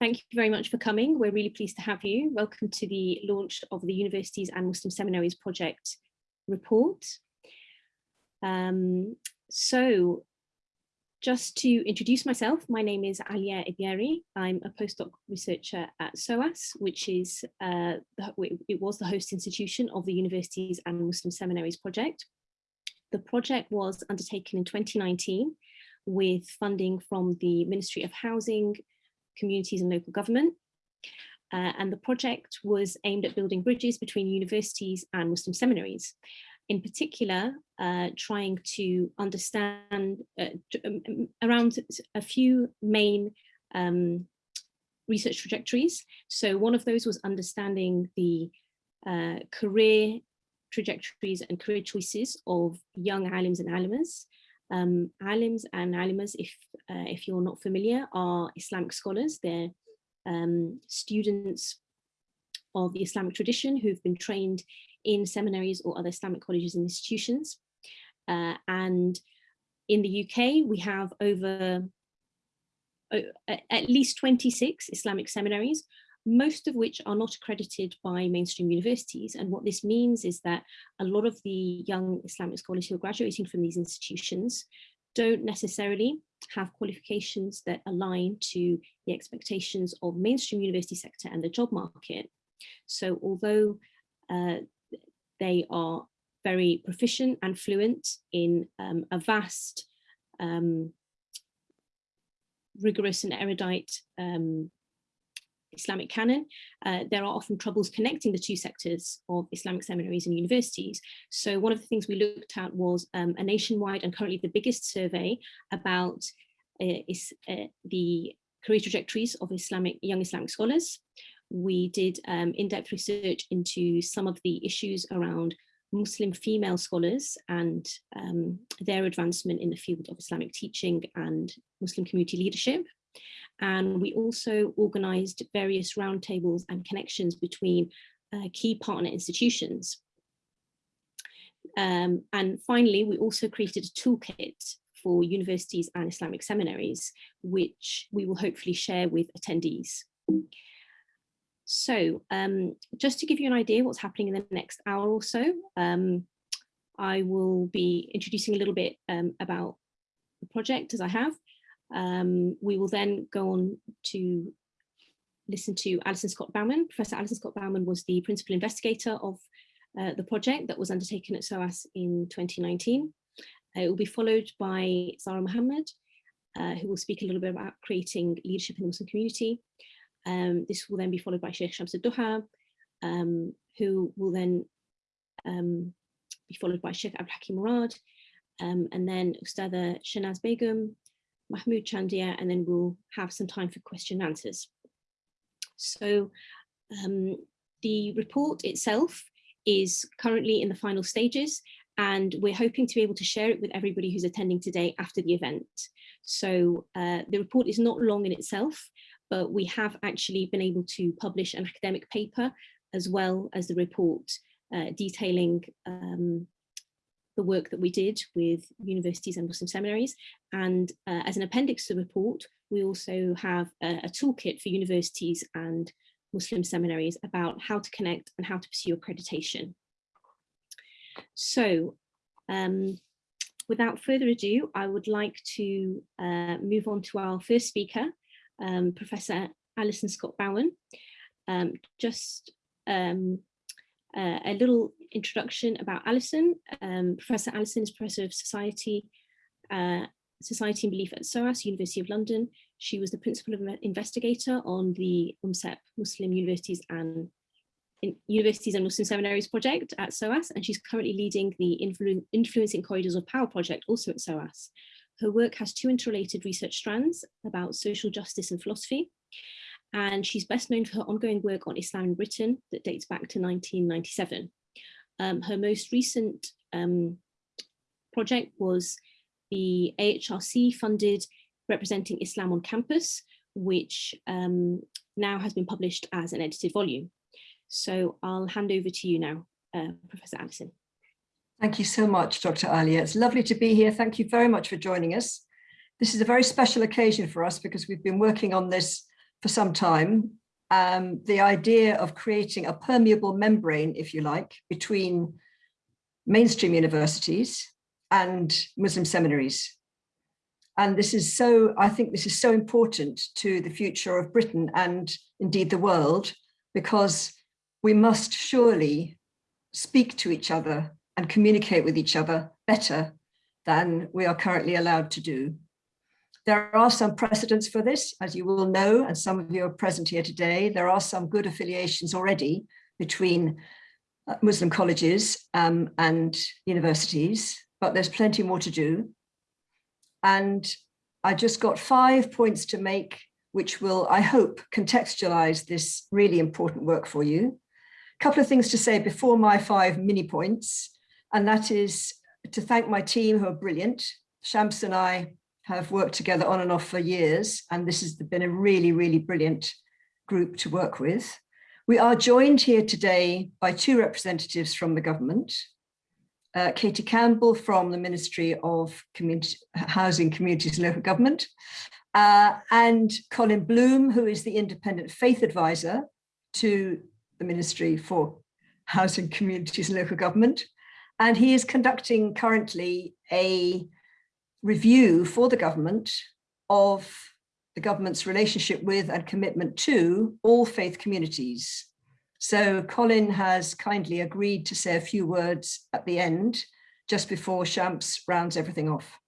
thank you very much for coming. We're really pleased to have you. Welcome to the launch of the Universities and Muslim Seminaries Project report. Um, so just to introduce myself, my name is Alia Ibieri. I'm a postdoc researcher at SOAS, which is, uh, the, it was the host institution of the Universities and Muslim Seminaries Project. The project was undertaken in 2019 with funding from the Ministry of Housing, Communities and Local Government. Uh, and the project was aimed at building bridges between universities and Muslim seminaries. In particular, uh, trying to understand uh, um, um, around a few main um, research trajectories. So one of those was understanding the uh, career trajectories and career choices of young alims and alimas, um, alims and alimas, if, uh, if you're not familiar, are Islamic scholars. They're um, students of the Islamic tradition who've been trained in seminaries or other Islamic colleges and institutions. Uh, and in the UK, we have over uh, at least 26 Islamic seminaries, most of which are not accredited by mainstream universities. And what this means is that a lot of the young Islamic scholars who are graduating from these institutions don't necessarily have qualifications that align to the expectations of mainstream university sector and the job market. So although uh, they are very proficient and fluent in um, a vast, um, rigorous and erudite um, Islamic canon, uh, there are often troubles connecting the two sectors of Islamic seminaries and universities. So one of the things we looked at was um, a nationwide and currently the biggest survey about uh, is, uh, the career trajectories of Islamic young Islamic scholars. We did um, in-depth research into some of the issues around Muslim female scholars and um, their advancement in the field of Islamic teaching and Muslim community leadership. And we also organized various roundtables and connections between uh, key partner institutions. Um, and finally, we also created a toolkit for universities and Islamic seminaries, which we will hopefully share with attendees. So um, just to give you an idea what's happening in the next hour or so, um, I will be introducing a little bit um, about the project as I have, um, we will then go on to listen to Alison Scott Baumann. Professor Alison Scott Baumann was the principal investigator of uh, the project that was undertaken at SOAS in 2019. Uh, it will be followed by Zara Mohammed, uh, who will speak a little bit about creating leadership in the Muslim community. Um, this will then be followed by Sheikh Shams Duha, um, who will then um, be followed by Sheikh Abdul Hakim Murad, um, and then Ustada Shanaz Begum, Mahmoud Chandia, and then we'll have some time for question and answers. So um, the report itself is currently in the final stages and we're hoping to be able to share it with everybody who's attending today after the event. So uh, the report is not long in itself, but we have actually been able to publish an academic paper as well as the report uh, detailing um, the work that we did with universities and Muslim seminaries. And uh, as an appendix to the report, we also have a, a, toolkit for universities and Muslim seminaries about how to connect and how to pursue accreditation. So um, without further ado, I would like to uh, move on to our first speaker, um, Professor Alison Scott Baumann. Um, just um, uh, a little introduction about Alison. Um, professor Alison is Professor of Society, uh, Society and Belief at SOAS, University of London. She was the Principal Investigator on the UMSEP Muslim Universities and Universities and Muslim Seminaries project at SOAS, and she's currently leading the Influ Influencing Corridors of Power project also at SOAS. Her work has two interrelated research strands about social justice and philosophy, and she's best known for her ongoing work on Islam in Britain that dates back to 1997. Um, her most recent um, project was the AHRC funded Representing Islam on Campus, which um, now has been published as an edited volume. So I'll hand over to you now, uh, Professor Alison. Thank you so much, Dr. Alia. It's lovely to be here. Thank you very much for joining us. This is a very special occasion for us because we've been working on this for some time um, the idea of creating a permeable membrane, if you like, between mainstream universities and Muslim seminaries. And this is so, I think this is so important to the future of Britain and indeed the world, because we must surely speak to each other and communicate with each other better than we are currently allowed to do. There are some precedents for this, as you will know, and some of you are present here today. There are some good affiliations already between uh, Muslim colleges um, and universities, but there's plenty more to do. And I just got five points to make, which will, I hope, contextualize this really important work for you. A couple of things to say before my five mini points, and that is to thank my team who are brilliant. Shams and I have worked together on and off for years, and this has been a really, really brilliant group to work with. We are joined here today by two representatives from the government, uh, Katie Campbell from the Ministry of Community, Housing, Communities and Local Government, uh, and Colin Bloom, who is the independent faith advisor to the Ministry for Housing, Communities and Local Government. And he is conducting currently a review for the government of the government's relationship with and commitment to all faith communities. So Colin has kindly agreed to say a few words at the end, just before Shams rounds everything off.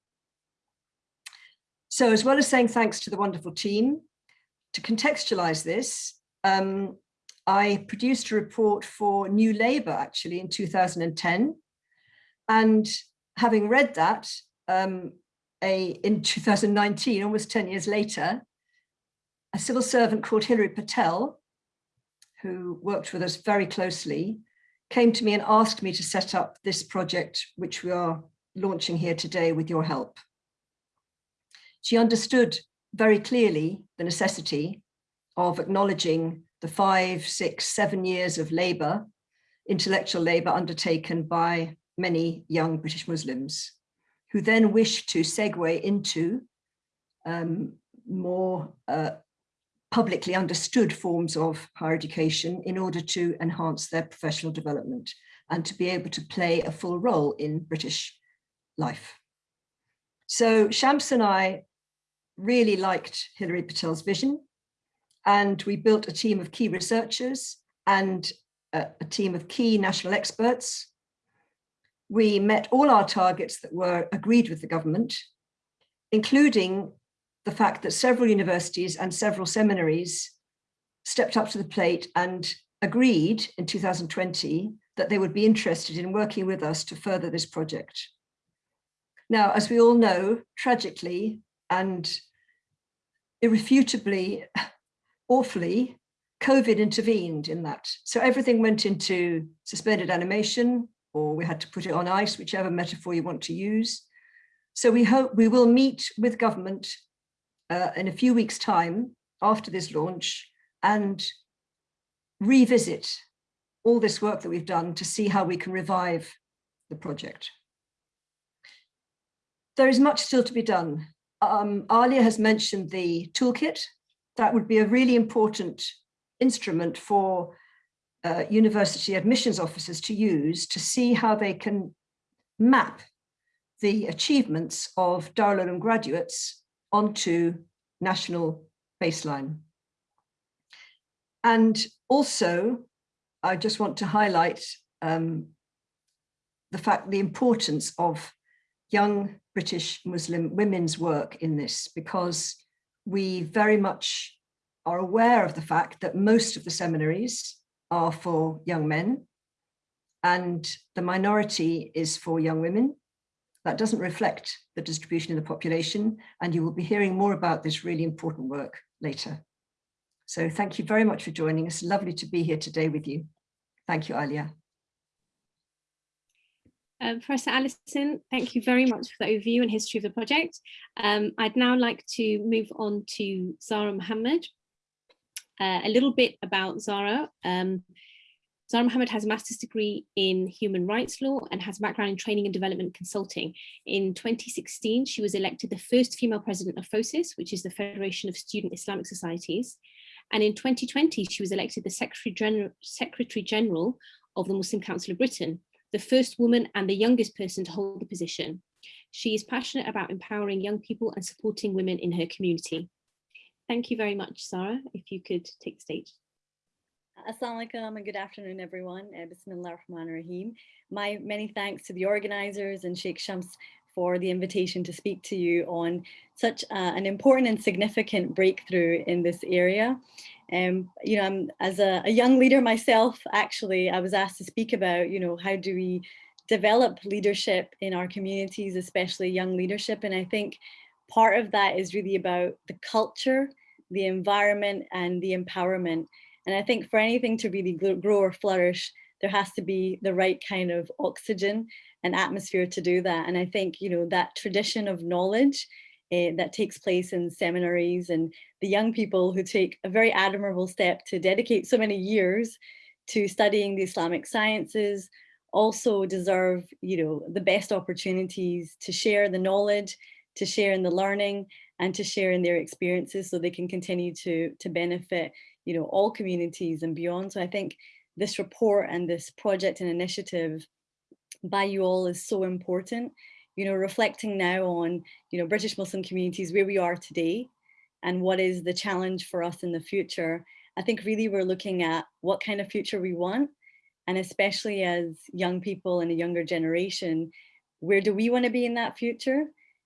So as well as saying thanks to the wonderful team, to contextualize this, um, I produced a report for New Labour actually in 2010. And having read that, um, a, in 2019, almost 10 years later, a civil servant called Hilary Patel, who worked with us very closely, came to me and asked me to set up this project, which we are launching here today with your help. She understood very clearly the necessity of acknowledging the five, six, seven years of labour, intellectual labour undertaken by many young British Muslims who then wish to segue into um, more uh, publicly understood forms of higher education in order to enhance their professional development and to be able to play a full role in British life. So Shams and I really liked Hilary Patel's vision and we built a team of key researchers and a, a team of key national experts we met all our targets that were agreed with the government, including the fact that several universities and several seminaries stepped up to the plate and agreed in 2020 that they would be interested in working with us to further this project. Now, as we all know, tragically and irrefutably, awfully, COVID intervened in that. So everything went into suspended animation, or we had to put it on ice, whichever metaphor you want to use. So we hope we will meet with government uh, in a few weeks time after this launch and revisit all this work that we've done to see how we can revive the project. There is much still to be done. Um, Alia has mentioned the toolkit. That would be a really important instrument for uh, university admissions officers to use to see how they can map the achievements of Darul Uloom graduates onto national baseline. And also, I just want to highlight um, the fact, the importance of young British Muslim women's work in this, because we very much are aware of the fact that most of the seminaries are for young men and the minority is for young women. That doesn't reflect the distribution in the population and you will be hearing more about this really important work later. So thank you very much for joining us. Lovely to be here today with you. Thank you, Alia. Uh, Professor Alison, thank you very much for the overview and history of the project. Um, I'd now like to move on to Zara Mohammed, uh, a little bit about Zara. Um, Zara Mohammed has a master's degree in human rights law and has a background in training and development consulting. In 2016, she was elected the first female president of FOSIS, which is the Federation of Student Islamic Societies. And in 2020, she was elected the Secretary General, Secretary General of the Muslim Council of Britain, the first woman and the youngest person to hold the position. She is passionate about empowering young people and supporting women in her community. Thank you very much, Sarah, if you could take the stage. Assalamu alaikum and good afternoon, everyone. Uh, ar-Rahman rahim My many thanks to the organizers and Sheikh Shams for the invitation to speak to you on such uh, an important and significant breakthrough in this area. Um, you know, I'm, as a, a, young leader myself, actually, I was asked to speak about, you know, how do we develop leadership in our communities, especially young leadership. And I think part of that is really about the culture, the environment and the empowerment. And I think for anything to really grow or flourish, there has to be the right kind of oxygen and atmosphere to do that. And I think, you know, that tradition of knowledge uh, that takes place in seminaries and the young people who take a very admirable step to dedicate so many years to studying the Islamic sciences also deserve, you know, the best opportunities to share the knowledge, to share in the learning and to share in their experiences so they can continue to, to benefit, you know, all communities and beyond. So I think this report and this project and initiative by you all is so important. You know, reflecting now on, you know, British Muslim communities, where we are today and what is the challenge for us in the future. I think really we're looking at what kind of future we want. And especially as young people and a younger generation, where do we want to be in that future?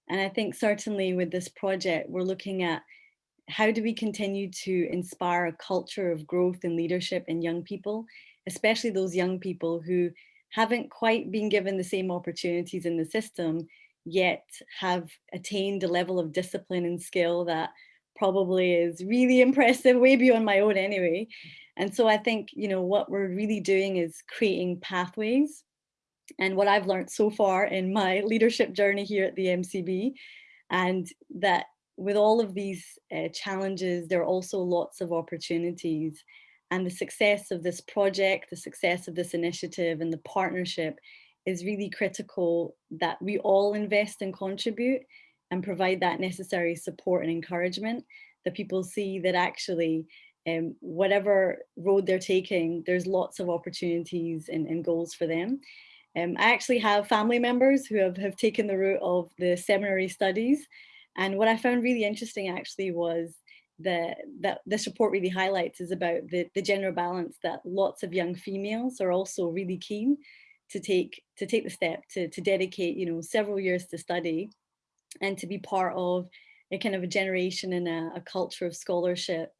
And I think certainly with this project, we're looking at how do we continue to inspire a culture of growth and leadership in young people, especially those young people who haven't quite been given the same opportunities in the system, yet have attained a level of discipline and skill that probably is really impressive, way beyond my own anyway. And so I think, you know, what we're really doing is creating pathways. And what I've learned so far in my leadership journey here at the MCB, and that with all of these uh, challenges, there are also lots of opportunities. And the success of this project, the success of this initiative and the partnership is really critical that we all invest and contribute and provide that necessary support and encouragement. That people see that actually um, whatever road they're taking, there's lots of opportunities and, and goals for them. Um, I actually have family members who have, have taken the route of the seminary studies. And what I found really interesting actually was the, that this report really highlights is about the, the gender balance that lots of young females are also really keen to take to take the step to, to dedicate you know several years to study and to be part of a kind of a generation and a, a culture of scholarship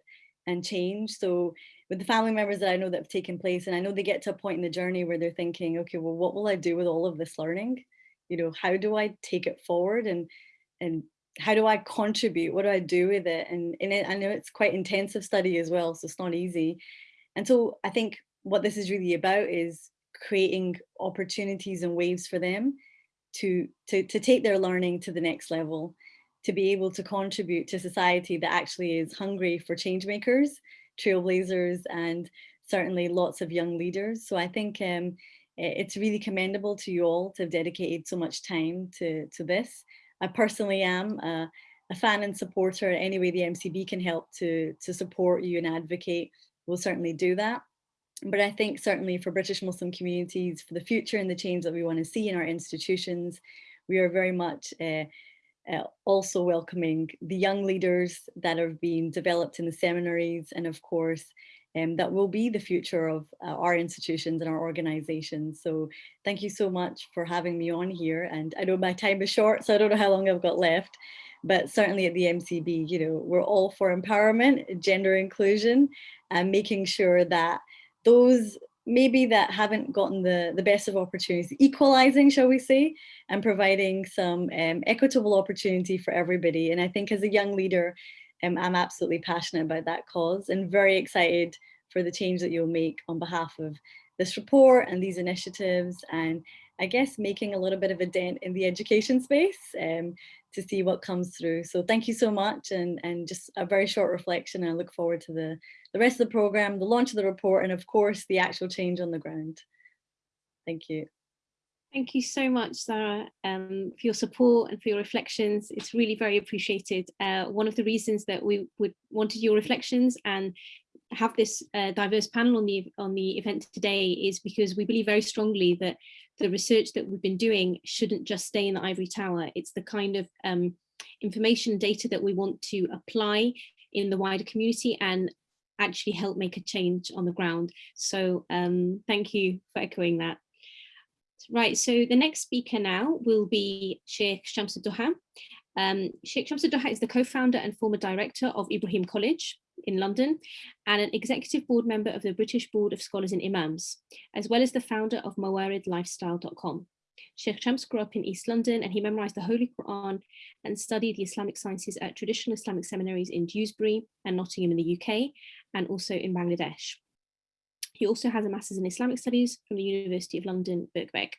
and change so with the family members that I know that have taken place and I know they get to a point in the journey where they're thinking okay well what will I do with all of this learning you know how do I take it forward and and how do I contribute? What do I do with it? And, and it, I know it's quite intensive study as well, so it's not easy. And so I think what this is really about is creating opportunities and waves for them to, to, to take their learning to the next level, to be able to contribute to society that actually is hungry for change makers, trailblazers, and certainly lots of young leaders. So I think um, it's really commendable to you all to have dedicated so much time to, to this. I personally am a, a fan and supporter. Any way the MCB can help to, to support you and advocate, we'll certainly do that. But I think certainly for British Muslim communities, for the future and the change that we want to see in our institutions, we are very much uh, uh, also welcoming the young leaders that are being developed in the seminaries and of course um, that will be the future of uh, our institutions and our organizations. So thank you so much for having me on here. And I know my time is short, so I don't know how long I've got left, but certainly at the MCB, you know, we're all for empowerment, gender inclusion, and making sure that those maybe that haven't gotten the, the best of opportunities, equalizing, shall we say, and providing some um, equitable opportunity for everybody. And I think as a young leader, um, I'm absolutely passionate about that cause and very excited for the change that you'll make on behalf of this report and these initiatives and I guess making a little bit of a dent in the education space um, to see what comes through. So thank you so much and, and just a very short reflection. I look forward to the, the rest of the program, the launch of the report, and of course, the actual change on the ground. Thank you. Thank you so much, Sarah, um, for your support and for your reflections. It's really very appreciated. Uh, one of the reasons that we would wanted your reflections and have this uh, diverse panel on the on the event today is because we believe very strongly that the research that we've been doing shouldn't just stay in the ivory tower. It's the kind of um, information data that we want to apply in the wider community and actually help make a change on the ground. So um, thank you for echoing that. Right, so the next speaker now will be Sheikh Shams Doha. Um, Sheikh Shams Doha is the co-founder and former director of Ibrahim College in London and an executive board member of the British Board of Scholars and Imams, as well as the founder of mawaridlifestyle.com. Sheikh Shams grew up in East London and he memorized the Holy Quran and studied the Islamic sciences at traditional Islamic seminaries in Dewsbury and Nottingham in the UK and also in Bangladesh. He also has a Master's in Islamic Studies from the University of London, Birkbeck.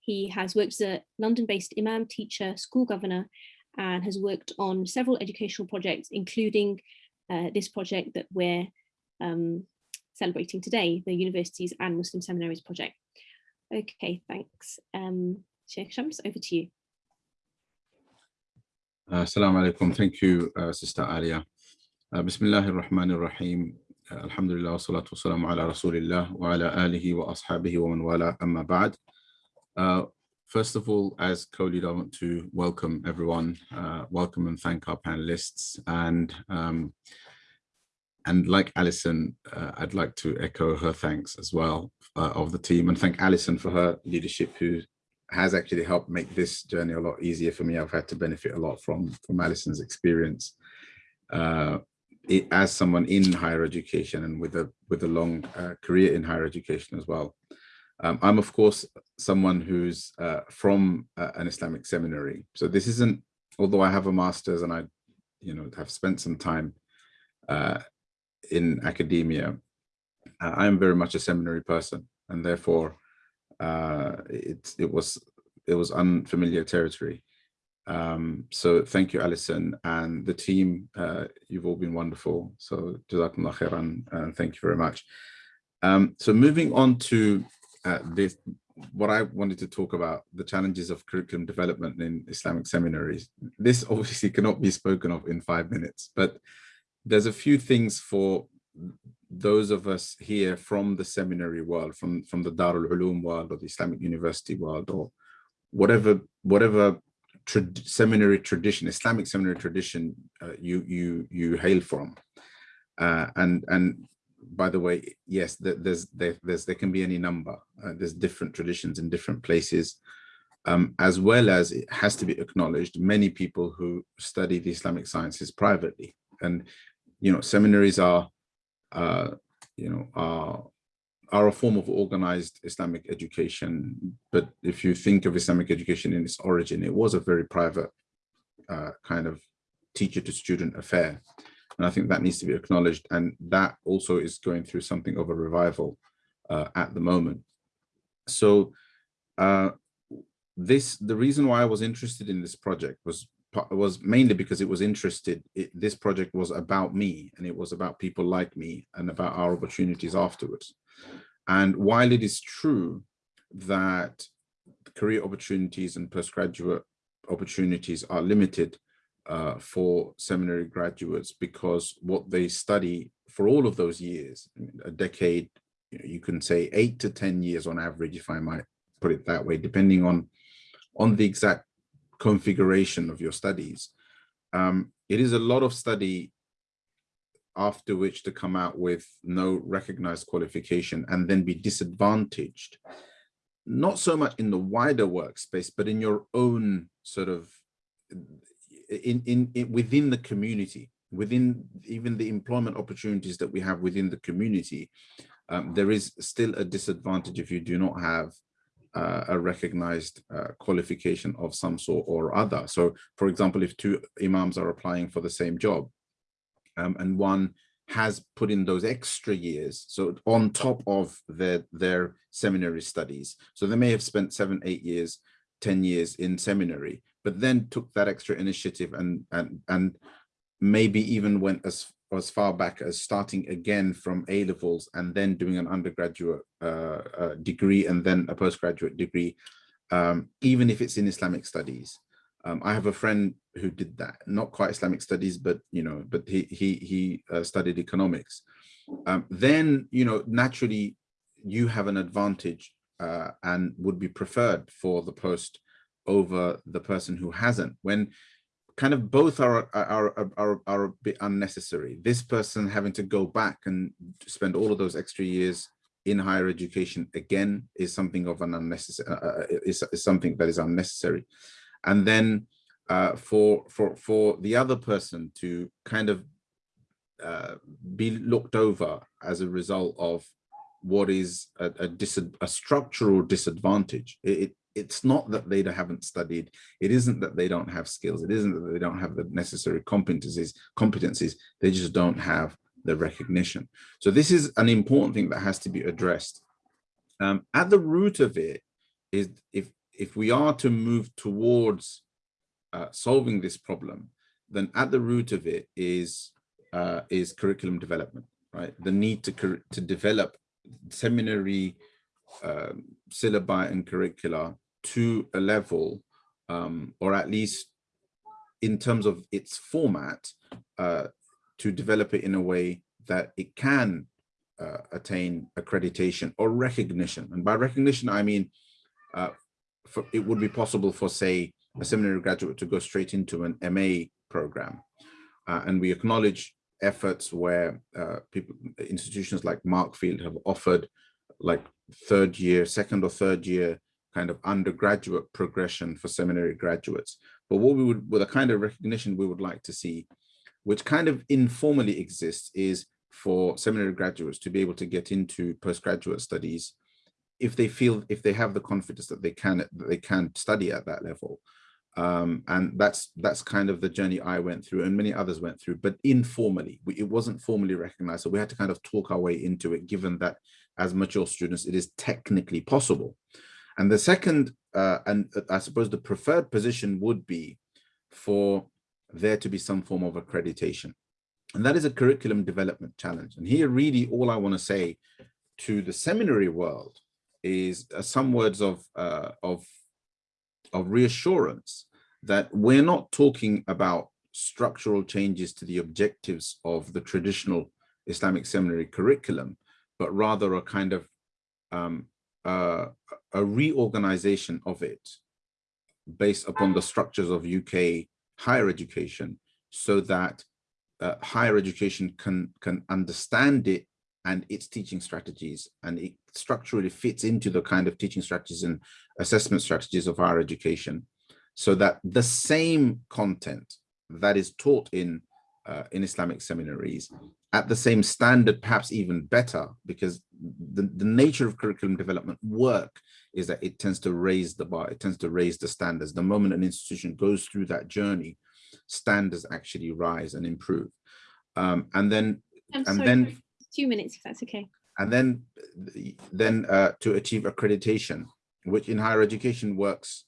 He has worked as a London-based imam, teacher, school governor, and has worked on several educational projects, including uh, this project that we're um, celebrating today, the Universities and Muslim Seminaries project. Okay, thanks. Um, Sheikh Shams, over to you. Uh, Assalamu alaikum. Thank you, uh, Sister Alia. Uh, Bismillahir Rahmanir Rahim. Uh, Alhamdulillah, salatu wassalamu ala Rasulillah wa ala alihi wa ashabihi wa man wala amma ba'd. First of all, as co-lead, I want to welcome everyone, uh, welcome and thank our panelists. And um, and like Alison, uh, I'd like to echo her thanks as well uh, of the team and thank Alison for her leadership, who has actually helped make this journey a lot easier for me. I've had to benefit a lot from, from Alison's experience uh, it, as someone in higher education and with a, with a long uh, career in higher education as well. Um, I'm, of course, someone who's uh, from uh, an Islamic seminary. So this isn't, although I have a master's and I you know, have spent some time uh, in academia, I am very much a seminary person, and therefore uh, it it was it was unfamiliar territory. Um, so thank you, Alison, and the team. Uh, you've all been wonderful. So jazakumullah khairan, and thank you very much. Um, so moving on to uh, this, what I wanted to talk about, the challenges of curriculum development in Islamic seminaries. This obviously cannot be spoken of in five minutes, but there's a few things for those of us here from the seminary world, from, from the Darul Uloom world or the Islamic University world or whatever whatever tra seminary tradition, Islamic seminary tradition uh, you you you hail from. Uh, and and by the way, yes, there's there, there's there can be any number. Uh, there's different traditions in different places, um, as well as it has to be acknowledged. Many people who study the Islamic sciences privately, and you know, seminaries are, uh, you know, are, are a form of organized Islamic education. But if you think of Islamic education in its origin, it was a very private uh, kind of teacher to student affair. And I think that needs to be acknowledged. And that also is going through something of a revival uh, at the moment. So uh, this, the reason why I was interested in this project was was mainly because it was interested it, this project was about me and it was about people like me and about our opportunities afterwards and while it is true that career opportunities and postgraduate opportunities are limited uh, for seminary graduates because what they study for all of those years a decade you, know, you can say eight to ten years on average if i might put it that way depending on on the exact configuration of your studies. Um, it is a lot of study after which to come out with no recognized qualification and then be disadvantaged, not so much in the wider workspace, but in your own sort of, in, in, in within the community, within even the employment opportunities that we have within the community, um, there is still a disadvantage if you do not have uh, a recognized uh, qualification of some sort or other. So for example, if two imams are applying for the same job um, and one has put in those extra years, so on top of their, their seminary studies. So they may have spent seven, eight years, 10 years in seminary, but then took that extra initiative and, and, and maybe even went as as far back as starting again from A levels and then doing an undergraduate uh, uh, degree and then a postgraduate degree, um, even if it's in Islamic studies. Um, I have a friend who did that, not quite Islamic studies, but you know, but he he he uh, studied economics. Um, then you know, naturally, you have an advantage uh, and would be preferred for the post over the person who hasn't. When kind of both are, are, are, are a bit unnecessary. This person having to go back and spend all of those extra years in higher education again is something of an unnecessary, uh, uh, is, is something that is unnecessary. And then uh, for, for, for the other person to kind of uh, be looked over as a result of what is a, a, a structural disadvantage. It, it's not that they haven't studied. It isn't that they don't have skills. It isn't that they don't have the necessary competencies, competencies. They just don't have the recognition. So this is an important thing that has to be addressed. Um, at the root of it is if, if we are to move towards uh, solving this problem, then at the root of it is, uh, is curriculum development, right? The need to, to develop seminary um, syllabi and curricula to a level, um, or at least in terms of its format, uh, to develop it in a way that it can uh, attain accreditation or recognition. And by recognition, I mean, uh, for, it would be possible for, say, a seminary graduate to go straight into an MA program. Uh, and we acknowledge efforts where uh, people, institutions like Markfield have offered like third year, second or third year kind of undergraduate progression for seminary graduates. But what we would, with a kind of recognition we would like to see, which kind of informally exists, is for seminary graduates to be able to get into postgraduate studies if they feel, if they have the confidence that they can, that they can study at that level. Um, and that's that's kind of the journey I went through and many others went through, but informally, we, it wasn't formally recognized. So we had to kind of talk our way into it, given that as mature students, it is technically possible. And the second, uh, and uh, I suppose the preferred position would be for there to be some form of accreditation. And that is a curriculum development challenge. And here really all I want to say to the seminary world is uh, some words of, uh, of, of reassurance that we're not talking about structural changes to the objectives of the traditional Islamic seminary curriculum, but rather a kind of um, uh, a reorganization of it based upon the structures of UK higher education so that uh, higher education can, can understand it and its teaching strategies and it structurally fits into the kind of teaching strategies and assessment strategies of higher education so that the same content that is taught in uh, in Islamic seminaries at the same standard, perhaps even better, because the, the nature of curriculum development work is that it tends to raise the bar, it tends to raise the standards. The moment an institution goes through that journey, standards actually rise and improve. Um, and then, I'm and then, two minutes, if that's okay. and then, then uh, to achieve accreditation, which in higher education works,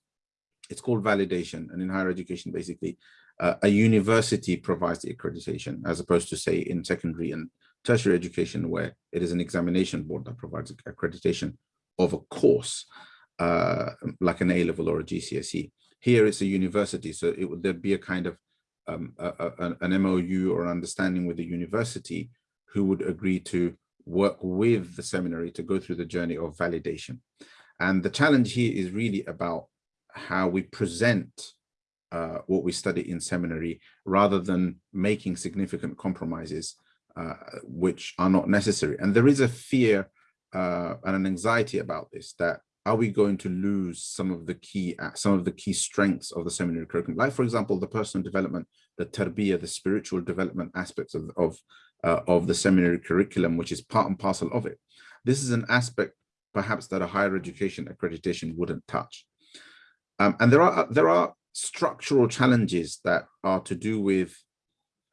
it's called validation. And in higher education, basically, uh, a university provides the accreditation as opposed to say in secondary and tertiary education where it is an examination board that provides accreditation of a course uh, like an A-level or a GCSE. Here it's a university, so it would there'd be a kind of um, a, a, an MOU or an understanding with the university who would agree to work with the seminary to go through the journey of validation. And the challenge here is really about how we present uh, what we study in seminary rather than making significant compromises uh, which are not necessary. And there is a fear uh, and an anxiety about this that are we going to lose some of the key uh, some of the key strengths of the seminary curriculum? Like for example the personal development the tarbiyah the spiritual development aspects of of, uh, of the seminary curriculum which is part and parcel of it. This is an aspect perhaps that a higher education accreditation wouldn't touch. Um, and there are there are structural challenges that are to do with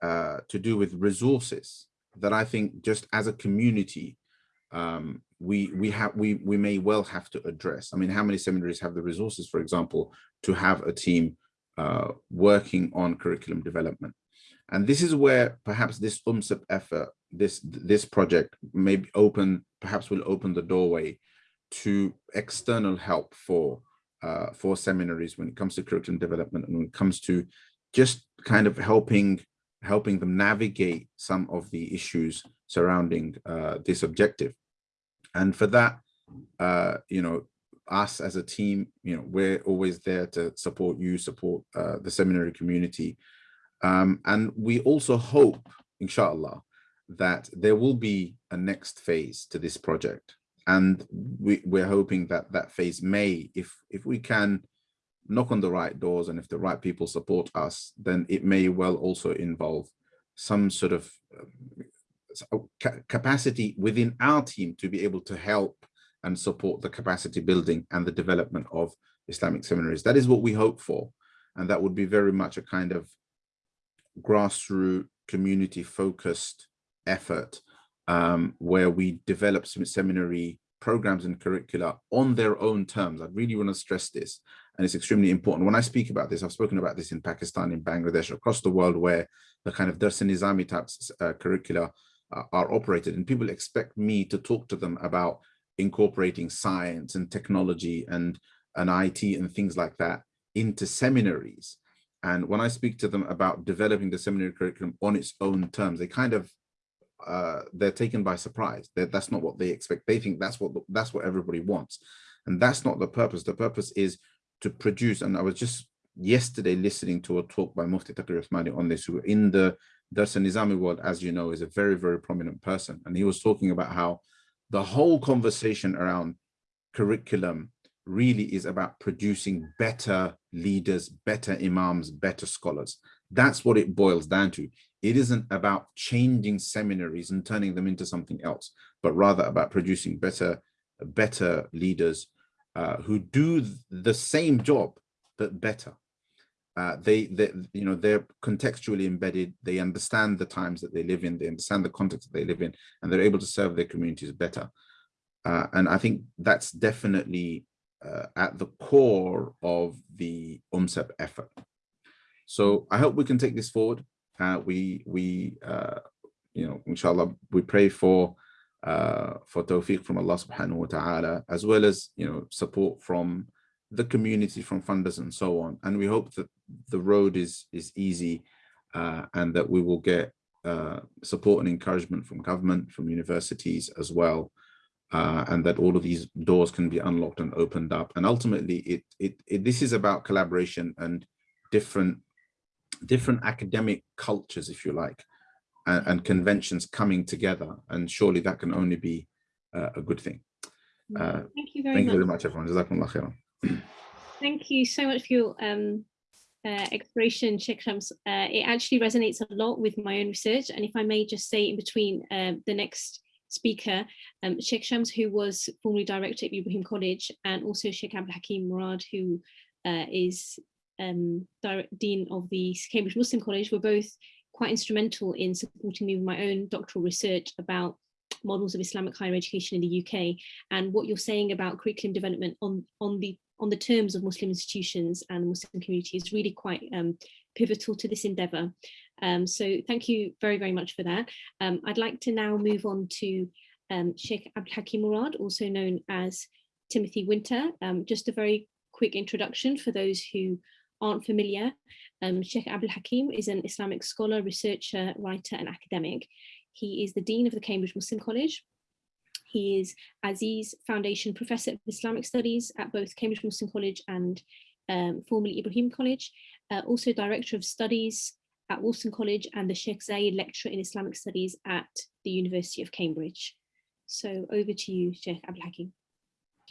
uh, to do with resources that I think just as a community um, we we have we we may well have to address. I mean, how many seminaries have the resources, for example, to have a team uh, working on curriculum development? And this is where perhaps this UMSIP effort, this, this project may open, perhaps will open the doorway to external help for uh, for seminaries when it comes to curriculum development and when it comes to just kind of helping helping them navigate some of the issues surrounding uh, this objective. And for that, uh, you know, us as a team, you know, we're always there to support you, support uh, the seminary community. Um, and we also hope, inshallah, that there will be a next phase to this project and we, we're hoping that that phase may, if if we can knock on the right doors and if the right people support us, then it may well also involve some sort of uh, capacity within our team to be able to help and support the capacity building and the development of Islamic seminaries. That is what we hope for. And that would be very much a kind of grassroots community focused effort um, where we develop some seminary programs and curricula on their own terms. I really want to stress this, and it's extremely important. When I speak about this, I've spoken about this in Pakistan, in Bangladesh, across the world, where the kind of Dars Nizami types uh, curricula uh, are operated, and people expect me to talk to them about incorporating science and technology and, and IT and things like that into seminaries. And when I speak to them about developing the seminary curriculum on its own terms, they kind of uh, they're taken by surprise. They're, that's not what they expect. They think that's what that's what everybody wants, and that's not the purpose. The purpose is to produce. And I was just yesterday listening to a talk by Mufti Taqi Uthmani on this, who in the Dars Nizami world, as you know, is a very very prominent person, and he was talking about how the whole conversation around curriculum really is about producing better leaders, better imams, better scholars. That's what it boils down to. It isn't about changing seminaries and turning them into something else, but rather about producing better, better leaders uh, who do the same job, but better. Uh, they, they, you know, they're contextually embedded. They understand the times that they live in. They understand the context that they live in, and they're able to serve their communities better. Uh, and I think that's definitely uh, at the core of the UMSEP effort. So I hope we can take this forward. Uh, we, we uh, you know, inshallah, we pray for uh, for tawfiq from Allah subhanahu wa ta'ala, as well as, you know, support from the community, from funders and so on. And we hope that the road is, is easy uh, and that we will get uh, support and encouragement from government, from universities as well. Uh, and that all of these doors can be unlocked and opened up. And ultimately, it, it, it this is about collaboration and different different academic cultures, if you like, and, and conventions coming together. And surely that can only be uh, a good thing. Uh, thank you very thank much. you very much, everyone. Thank you so much for your um, uh, exploration, Sheikh Shams. Uh, it actually resonates a lot with my own research. And if I may just say in between uh, the next speaker, um, Sheikh Shams, who was formerly director at Ibrahim College, and also Sheikh Abdul Hakim Murad, who uh, is um, Dean of the Cambridge Muslim College were both quite instrumental in supporting me with my own doctoral research about models of Islamic higher education in the UK and what you're saying about curriculum development on, on the on the terms of Muslim institutions and the Muslim community is really quite um, pivotal to this endeavour. Um, so thank you very, very much for that. Um, I'd like to now move on to um, Sheikh Abdul Hakim Murad, also known as Timothy Winter. Um, just a very quick introduction for those who aren't familiar, um, Sheikh Abdul Hakim is an Islamic scholar, researcher, writer and academic. He is the Dean of the Cambridge Muslim College. He is Aziz Foundation Professor of Islamic Studies at both Cambridge Muslim College and um, formerly Ibrahim College, uh, also Director of Studies at Wolfson College and the Sheikh Zayed Lecturer in Islamic Studies at the University of Cambridge. So over to you, Sheikh Abdul Hakim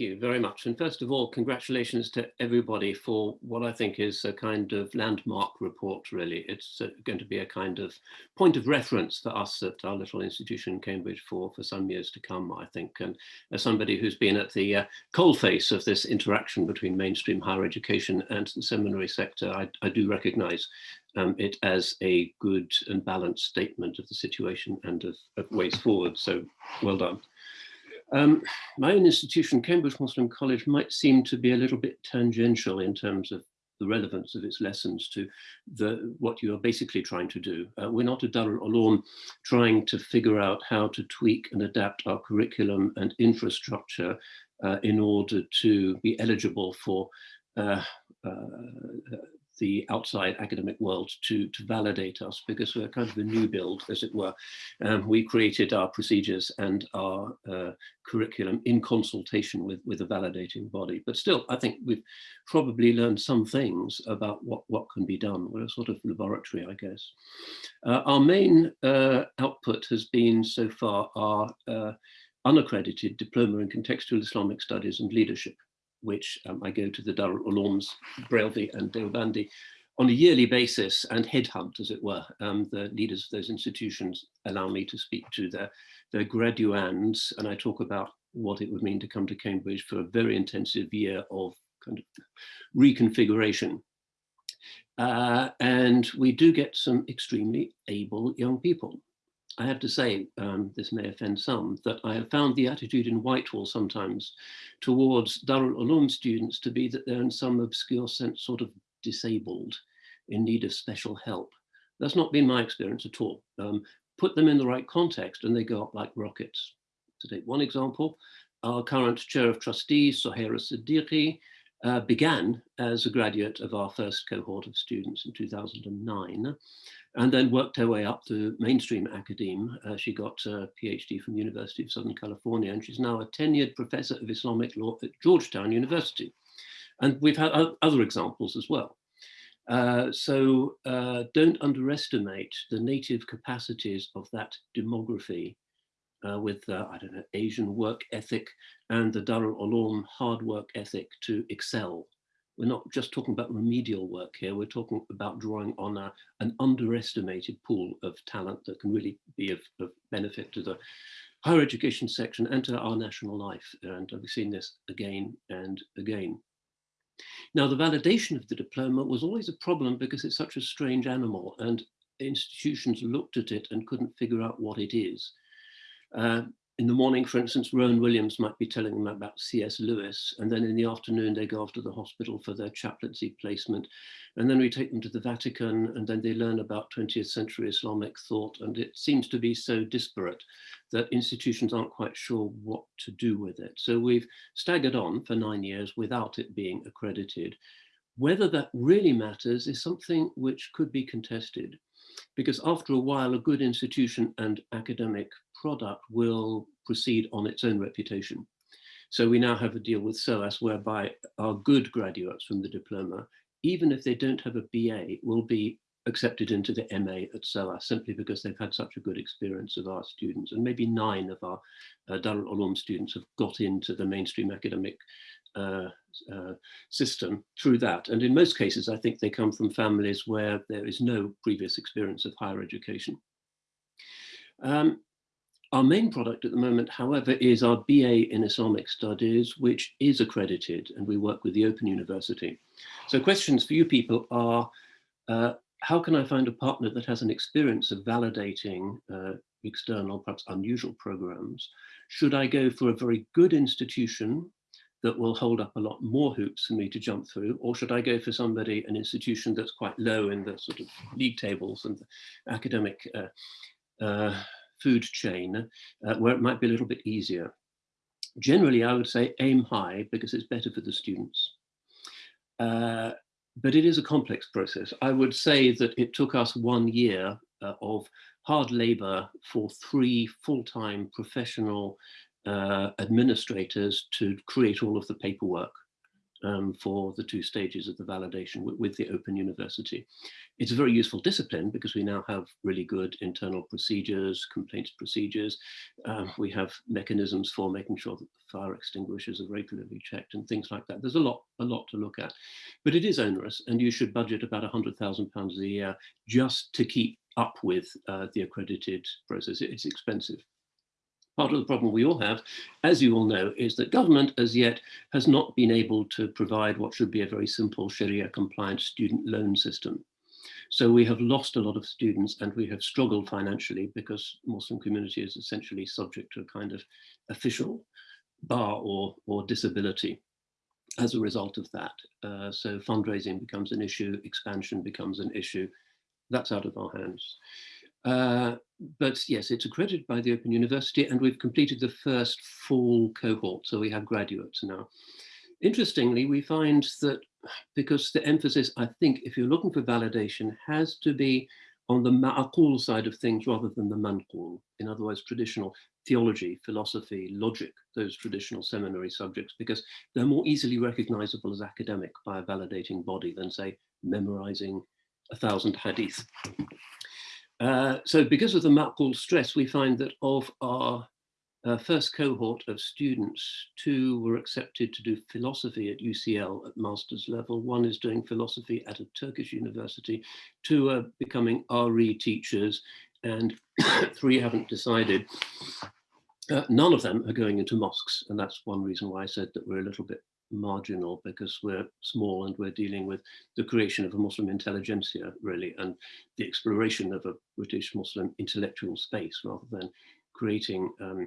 you very much. And first of all, congratulations to everybody for what I think is a kind of landmark report, really. It's uh, going to be a kind of point of reference for us at our little institution in Cambridge for, for some years to come, I think. And as somebody who's been at the uh, coalface of this interaction between mainstream higher education and the seminary sector, I, I do recognize um, it as a good and balanced statement of the situation and of, of ways forward. So well done. Um, my own institution, Cambridge Muslim College, might seem to be a little bit tangential in terms of the relevance of its lessons to the what you are basically trying to do. Uh, we're not a Darul Uloom trying to figure out how to tweak and adapt our curriculum and infrastructure uh, in order to be eligible for uh, uh the outside academic world to, to validate us because we're kind of a new build, as it were. Um, we created our procedures and our uh, curriculum in consultation with, with a validating body. But still, I think we've probably learned some things about what, what can be done. We're a sort of laboratory, I guess. Uh, our main uh, output has been so far our uh, unaccredited Diploma in Contextual Islamic Studies and Leadership which um, I go to the Darul Ulooms, Brailsford and Deobandi on a yearly basis and headhunt, as it were. Um, the leaders of those institutions allow me to speak to their, their graduands, and I talk about what it would mean to come to Cambridge for a very intensive year of kind of reconfiguration. Uh, and we do get some extremely able young people. I have to say, um, this may offend some, that I have found the attitude in Whitehall sometimes towards Darul Uloom students to be that they're in some obscure sense sort of disabled, in need of special help. That's not been my experience at all. Um, put them in the right context and they go up like rockets. To take one example, our current chair of trustees, Sohaira Siddiqui, uh, began as a graduate of our first cohort of students in 2009 and then worked her way up to mainstream academe. Uh, she got a PhD from the University of Southern California, and she's now a tenured professor of Islamic law at Georgetown University. And we've had other examples as well. Uh, so uh, don't underestimate the native capacities of that demography uh, with, I don't know, Asian work ethic and the Darul Uloom hard work ethic to excel we're not just talking about remedial work here, we're talking about drawing on a, an underestimated pool of talent that can really be of, of benefit to the higher education section and to our national life. And we've seen this again and again. Now, the validation of the diploma was always a problem because it's such a strange animal and institutions looked at it and couldn't figure out what it is. Uh, in the morning, for instance, Rowan Williams might be telling them about C.S. Lewis, and then in the afternoon they go off to the hospital for their chaplaincy placement. And then we take them to the Vatican, and then they learn about 20th century Islamic thought. And it seems to be so disparate that institutions aren't quite sure what to do with it. So we've staggered on for nine years without it being accredited. Whether that really matters is something which could be contested because after a while, a good institution and academic product will proceed on its own reputation. So we now have a deal with SOAS whereby our good graduates from the diploma, even if they don't have a BA, will be accepted into the MA at SOAS simply because they've had such a good experience of our students. And maybe nine of our uh, Darul Uloom students have got into the mainstream academic uh, uh, system through that. And in most cases, I think they come from families where there is no previous experience of higher education. Um, our main product at the moment, however, is our BA in Islamic Studies, which is accredited, and we work with the Open University. So questions for you people are, uh, how can I find a partner that has an experience of validating uh, external, perhaps unusual programs? Should I go for a very good institution that will hold up a lot more hoops for me to jump through? Or should I go for somebody, an institution that's quite low in the sort of league tables and academic uh, uh, food chain, uh, where it might be a little bit easier? Generally, I would say aim high because it's better for the students. Uh, but it is a complex process. I would say that it took us one year uh, of hard labor for three full-time professional uh, administrators to create all of the paperwork um, for the two stages of the validation with, the Open University. It's a very useful discipline because we now have really good internal procedures, complaints procedures. Um, we have mechanisms for making sure that the fire extinguishers are regularly checked and things like that. There's a lot, a lot to look at, but it is onerous and you should budget about £100,000 a year just to keep up with uh, the accredited process. It's expensive. Part of the problem we all have, as you all know, is that government as yet has not been able to provide what should be a very simple Sharia compliant student loan system. So we have lost a lot of students and we have struggled financially because Muslim community is essentially subject to a kind of official bar or, or disability. as a result of that. Uh, so fundraising becomes an issue, expansion becomes an issue. That's out of our hands. Uh, but yes, it's accredited by the Open University and we've completed the first full cohort, so we have graduates now. Interestingly, we find that because the emphasis, I think, if you're looking for validation, has to be on the ma'qul side of things rather than the manqul. In other words, traditional theology, philosophy, logic, those traditional seminary subjects, because they're more easily recognizable as academic by a validating body than say memorizing a thousand hadith. Uh, so because of the ma'qul stress, we find that of our uh, first cohort of students, two were accepted to do philosophy at UCL at master's level. One is doing philosophy at a Turkish university. Two are becoming RE teachers and three haven't decided. Uh, none of them are going into mosques. And that's one reason why I said that we're a little bit marginal because we're small and we're dealing with the creation of a Muslim intelligentsia really and the exploration of a British Muslim intellectual space rather than creating um,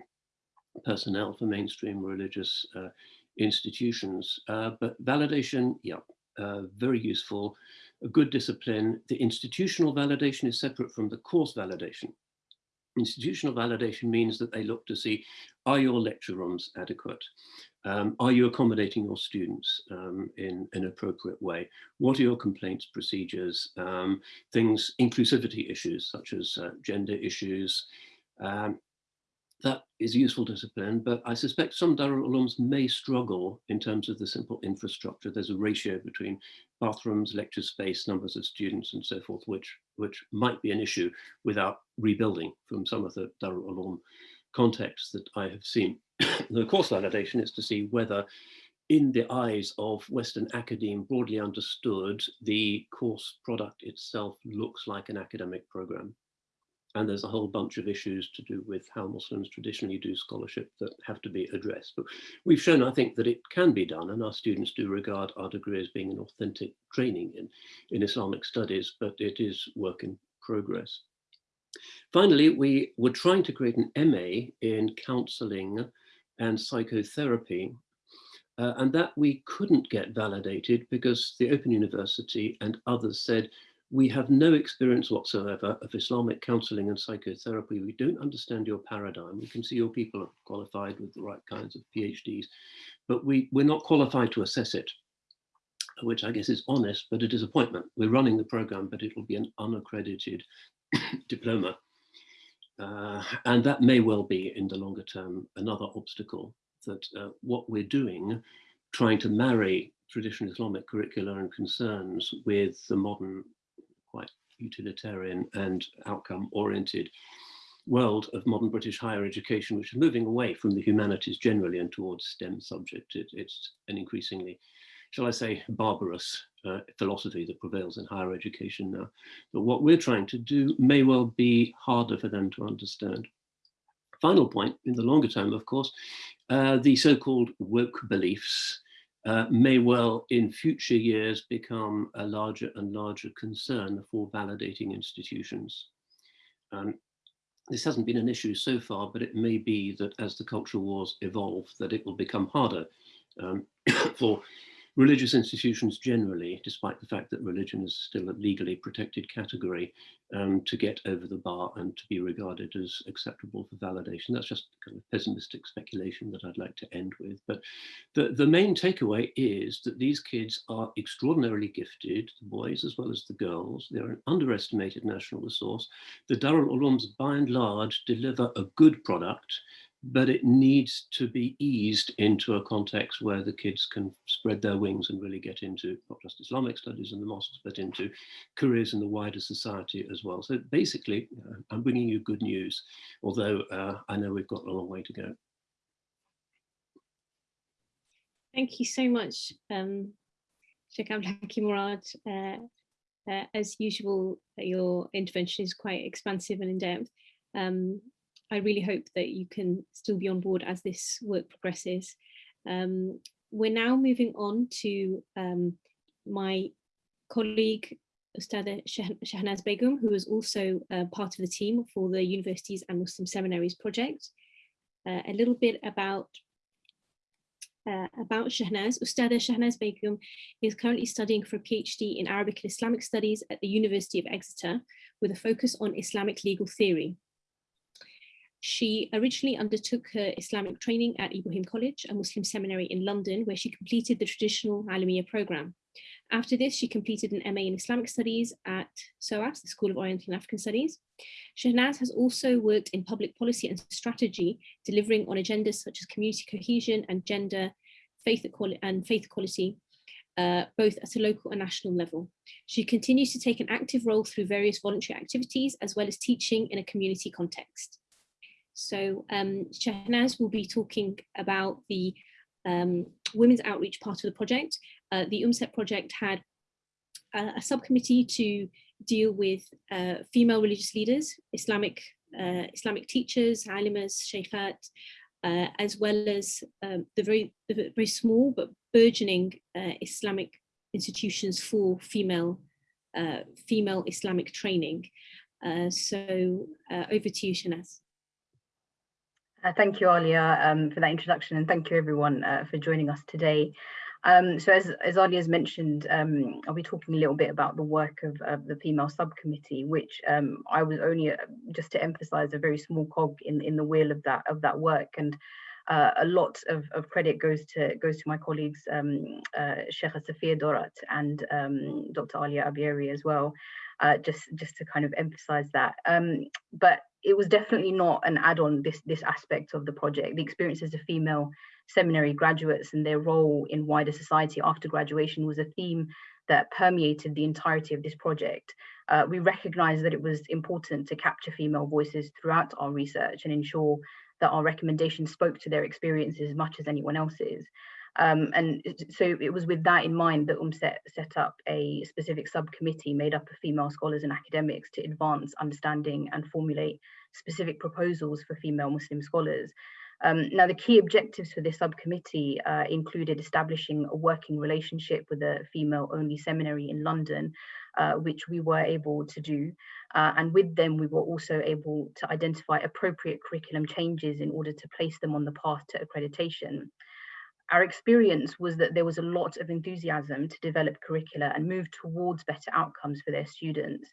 personnel for mainstream religious uh, institutions. Uh, but validation, yeah, uh, very useful, a good discipline. The institutional validation is separate from the course validation. Institutional validation means that they look to see, are your lecture rooms adequate? Um, are you accommodating your students um, in an appropriate way? What are your complaints procedures? Um, things, inclusivity issues such as uh, gender issues, um, that is useful discipline, but I suspect some Darul Ulooms may struggle in terms of the simple infrastructure. There's a ratio between bathrooms, lecture space, numbers of students and so forth, which, which might be an issue without rebuilding from some of the Darul Uloom contexts that I have seen. the course validation is to see whether in the eyes of Western academe broadly understood, the course product itself looks like an academic program. And there's a whole bunch of issues to do with how Muslims traditionally do scholarship that have to be addressed. But we've shown, I think, that it can be done, and our students do regard our degree as being an authentic training in, in Islamic studies, but it is work in progress. Finally, we were trying to create an MA in counseling and psychotherapy, uh, and that we couldn't get validated because the Open University and others said, we have no experience whatsoever of Islamic counseling and psychotherapy. We don't understand your paradigm. We can see your people are qualified with the right kinds of PhDs, but we, we're not qualified to assess it, which I guess is honest, but a disappointment. We're running the program, but it'll be an unaccredited diploma. Uh, and that may well be in the longer term another obstacle that uh, what we're doing, trying to marry traditional Islamic curricula and concerns with the modern quite utilitarian and outcome oriented world of modern British higher education, which is moving away from the humanities generally and towards STEM subjects. It, it's an increasingly, shall I say, barbarous uh, philosophy that prevails in higher education now. But what we're trying to do may well be harder for them to understand. Final point, in the longer term, of course, uh, the so-called woke beliefs uh, may well in future years become a larger and larger concern for validating institutions. Um, this hasn't been an issue so far, but it may be that as the cultural wars evolve, that it will become harder um, for religious institutions generally, despite the fact that religion is still a legally protected category, um, to get over the bar and to be regarded as acceptable for validation. That's just kind of pessimistic speculation that I'd like to end with. But the, the main takeaway is that these kids are extraordinarily gifted, the boys as well as the girls. They're an underestimated national resource. The Darul Ulooms, by and large, deliver a good product but it needs to be eased into a context where the kids can spread their wings and really get into not just Islamic studies in the mosques, but into careers in the wider society as well. So basically, uh, I'm bringing you good news, although uh, I know we've got a long way to go. Thank you so much, um, Sheikh Abdul Hakim Murad. Uh, uh, as usual, your intervention is quite expansive and in-depth. Um, I really hope that you can still be on board as this work progresses. Um, we're now moving on to um, my colleague, Ustada Shahnaz Begum, who is also uh, part of the team for the Universities and Muslim Seminaries project. Uh, a little bit about uh, about Shahnaz. Ustada Shahnaz Begum is currently studying for a PhD in Arabic and Islamic Studies at the University of Exeter with a focus on Islamic legal theory. She originally undertook her Islamic training at Ibrahim College, a Muslim seminary in London, where she completed the traditional Alamiya program. After this, she completed an MA in Islamic Studies at SOAS, the School of Oriental and African Studies. Shahnaz has also worked in public policy and strategy, delivering on agendas such as community cohesion and gender, faith equality and faith equality, uh, both at a local and national level. She continues to take an active role through various voluntary activities, as well as teaching in a community context. So um, will be talking about the um, women's outreach part of the project. Uh, the UMSEP project had a, a subcommittee to deal with uh, female religious leaders, Islamic uh, Islamic teachers, alimas, sheikhat, uh, as well as um, the very the very small but burgeoning uh, Islamic institutions for female uh, female Islamic training. so over to you, Shahnaz. Uh, thank you, Alia, um, for that introduction, and thank you everyone uh, for joining us today. Um, so as, as Alia has mentioned, um, I'll be talking a little bit about the work of, of the female subcommittee, which um, I was only, uh, just to emphasize, a very small cog in, in the wheel of that of that work. And uh, a lot of, of credit goes to goes to my colleagues, um, uh, Sheikh Safia Dorat and um, Dr. Alia Ebbiary as well, uh, just, just to kind of emphasize that. Um, but it was definitely not an add-on this this aspect of the project the experiences of female seminary graduates and their role in wider society after graduation was a theme that permeated the entirety of this project uh, we recognized that it was important to capture female voices throughout our research and ensure that our recommendations spoke to their experiences as much as anyone else's um, and so it was with that in mind that UMSEP set up a specific subcommittee made up of female scholars and academics to advance understanding and formulate specific proposals for female Muslim scholars. Um, now, the key objectives for this subcommittee uh, included establishing a working relationship with a female-only seminary in London, uh, which we were able to do. Uh, and with them, we were also able to identify appropriate curriculum changes in order to place them on the path to accreditation our experience was that there was a lot of enthusiasm to develop curricula and move towards better outcomes for their students.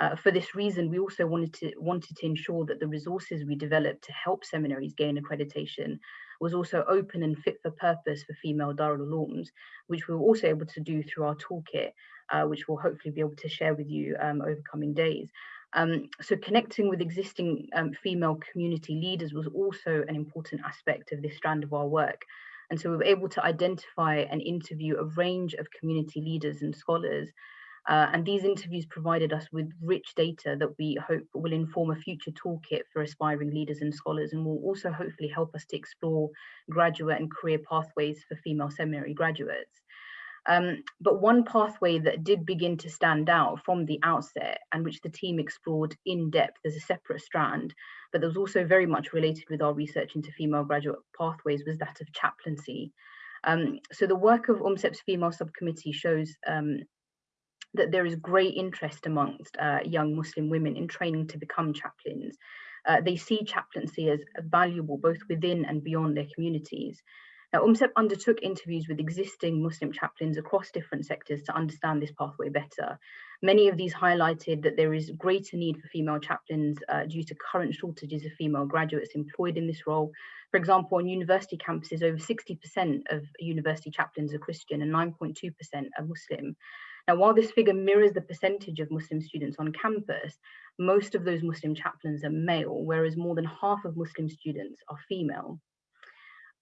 Uh, for this reason, we also wanted to wanted to ensure that the resources we developed to help seminaries gain accreditation was also open and fit for purpose for female Darul Ulooms, which we were also able to do through our toolkit, uh, which we'll hopefully be able to share with you um, over coming days. Um, so connecting with existing um, female community leaders was also an important aspect of this strand of our work. And so we were able to identify and interview a range of community leaders and scholars. Uh, and these interviews provided us with rich data that we hope will inform a future toolkit for aspiring leaders and scholars and will also hopefully help us to explore graduate and career pathways for female seminary graduates. Um, but one pathway that did begin to stand out from the outset and which the team explored in depth as a separate strand, but that was also very much related with our research into female graduate pathways was that of chaplaincy. Um, so the work of UMSEP's female subcommittee shows um, that there is great interest amongst uh, young Muslim women in training to become chaplains. Uh, they see chaplaincy as valuable both within and beyond their communities. Now, UMSEP undertook interviews with existing Muslim chaplains across different sectors to understand this pathway better. Many of these highlighted that there is greater need for female chaplains uh, due to current shortages of female graduates employed in this role. For example, on university campuses, over 60% of university chaplains are Christian and 9.2% are Muslim. Now, while this figure mirrors the percentage of Muslim students on campus, most of those Muslim chaplains are male, whereas more than half of Muslim students are female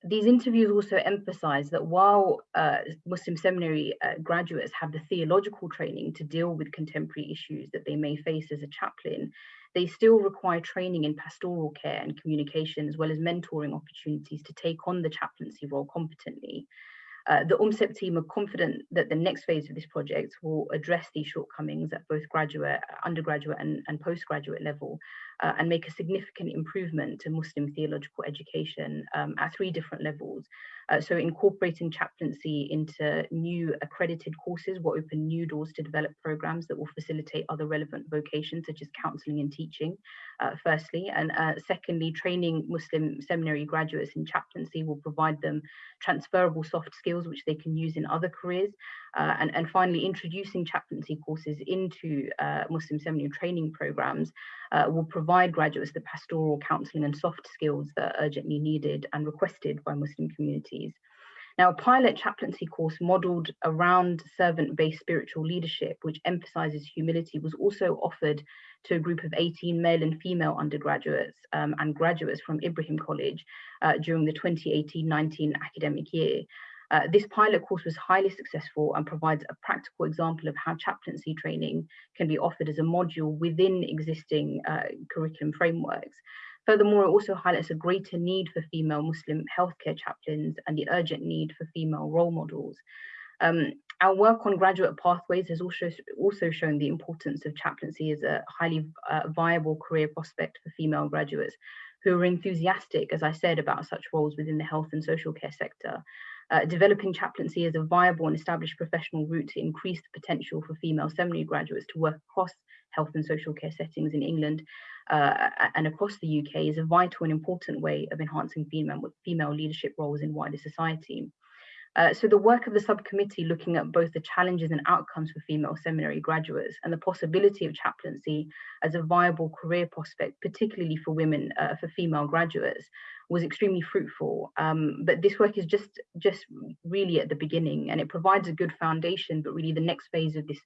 these interviews also emphasize that while uh, Muslim seminary uh, graduates have the theological training to deal with contemporary issues that they may face as a chaplain, they still require training in pastoral care and communication, as well as mentoring opportunities to take on the chaplaincy role competently. Uh, the UMSEP team are confident that the next phase of this project will address these shortcomings at both graduate, undergraduate and, and postgraduate level uh, and make a significant improvement to Muslim theological education um, at three different levels. Uh, so incorporating chaplaincy into new accredited courses will open new doors to develop programs that will facilitate other relevant vocations such as counseling and teaching, uh, firstly. And uh, secondly, training Muslim seminary graduates in chaplaincy will provide them transferable soft skills which they can use in other careers. Uh, and, and finally, introducing chaplaincy courses into uh, Muslim seminary training programs uh, will provide graduates the pastoral counseling and soft skills that are urgently needed and requested by Muslim communities. Now, a pilot chaplaincy course modeled around servant-based spiritual leadership, which emphasizes humility, was also offered to a group of 18 male and female undergraduates um, and graduates from Ibrahim College uh, during the 2018-19 academic year. Uh, this pilot course was highly successful and provides a practical example of how chaplaincy training can be offered as a module within existing uh, curriculum frameworks. Furthermore, it also highlights a greater need for female Muslim healthcare chaplains and the urgent need for female role models. Um, our work on graduate pathways has also, also shown the importance of chaplaincy as a highly uh, viable career prospect for female graduates who are enthusiastic, as I said, about such roles within the health and social care sector. Uh, developing chaplaincy as a viable and established professional route to increase the potential for female seminary graduates to work across health and social care settings in England uh, and across the UK is a vital and important way of enhancing female, female leadership roles in wider society. Uh, so the work of the subcommittee looking at both the challenges and outcomes for female seminary graduates and the possibility of chaplaincy as a viable career prospect, particularly for women, uh, for female graduates, was extremely fruitful. Um, but this work is just, just really at the beginning and it provides a good foundation, but really the next phase of this,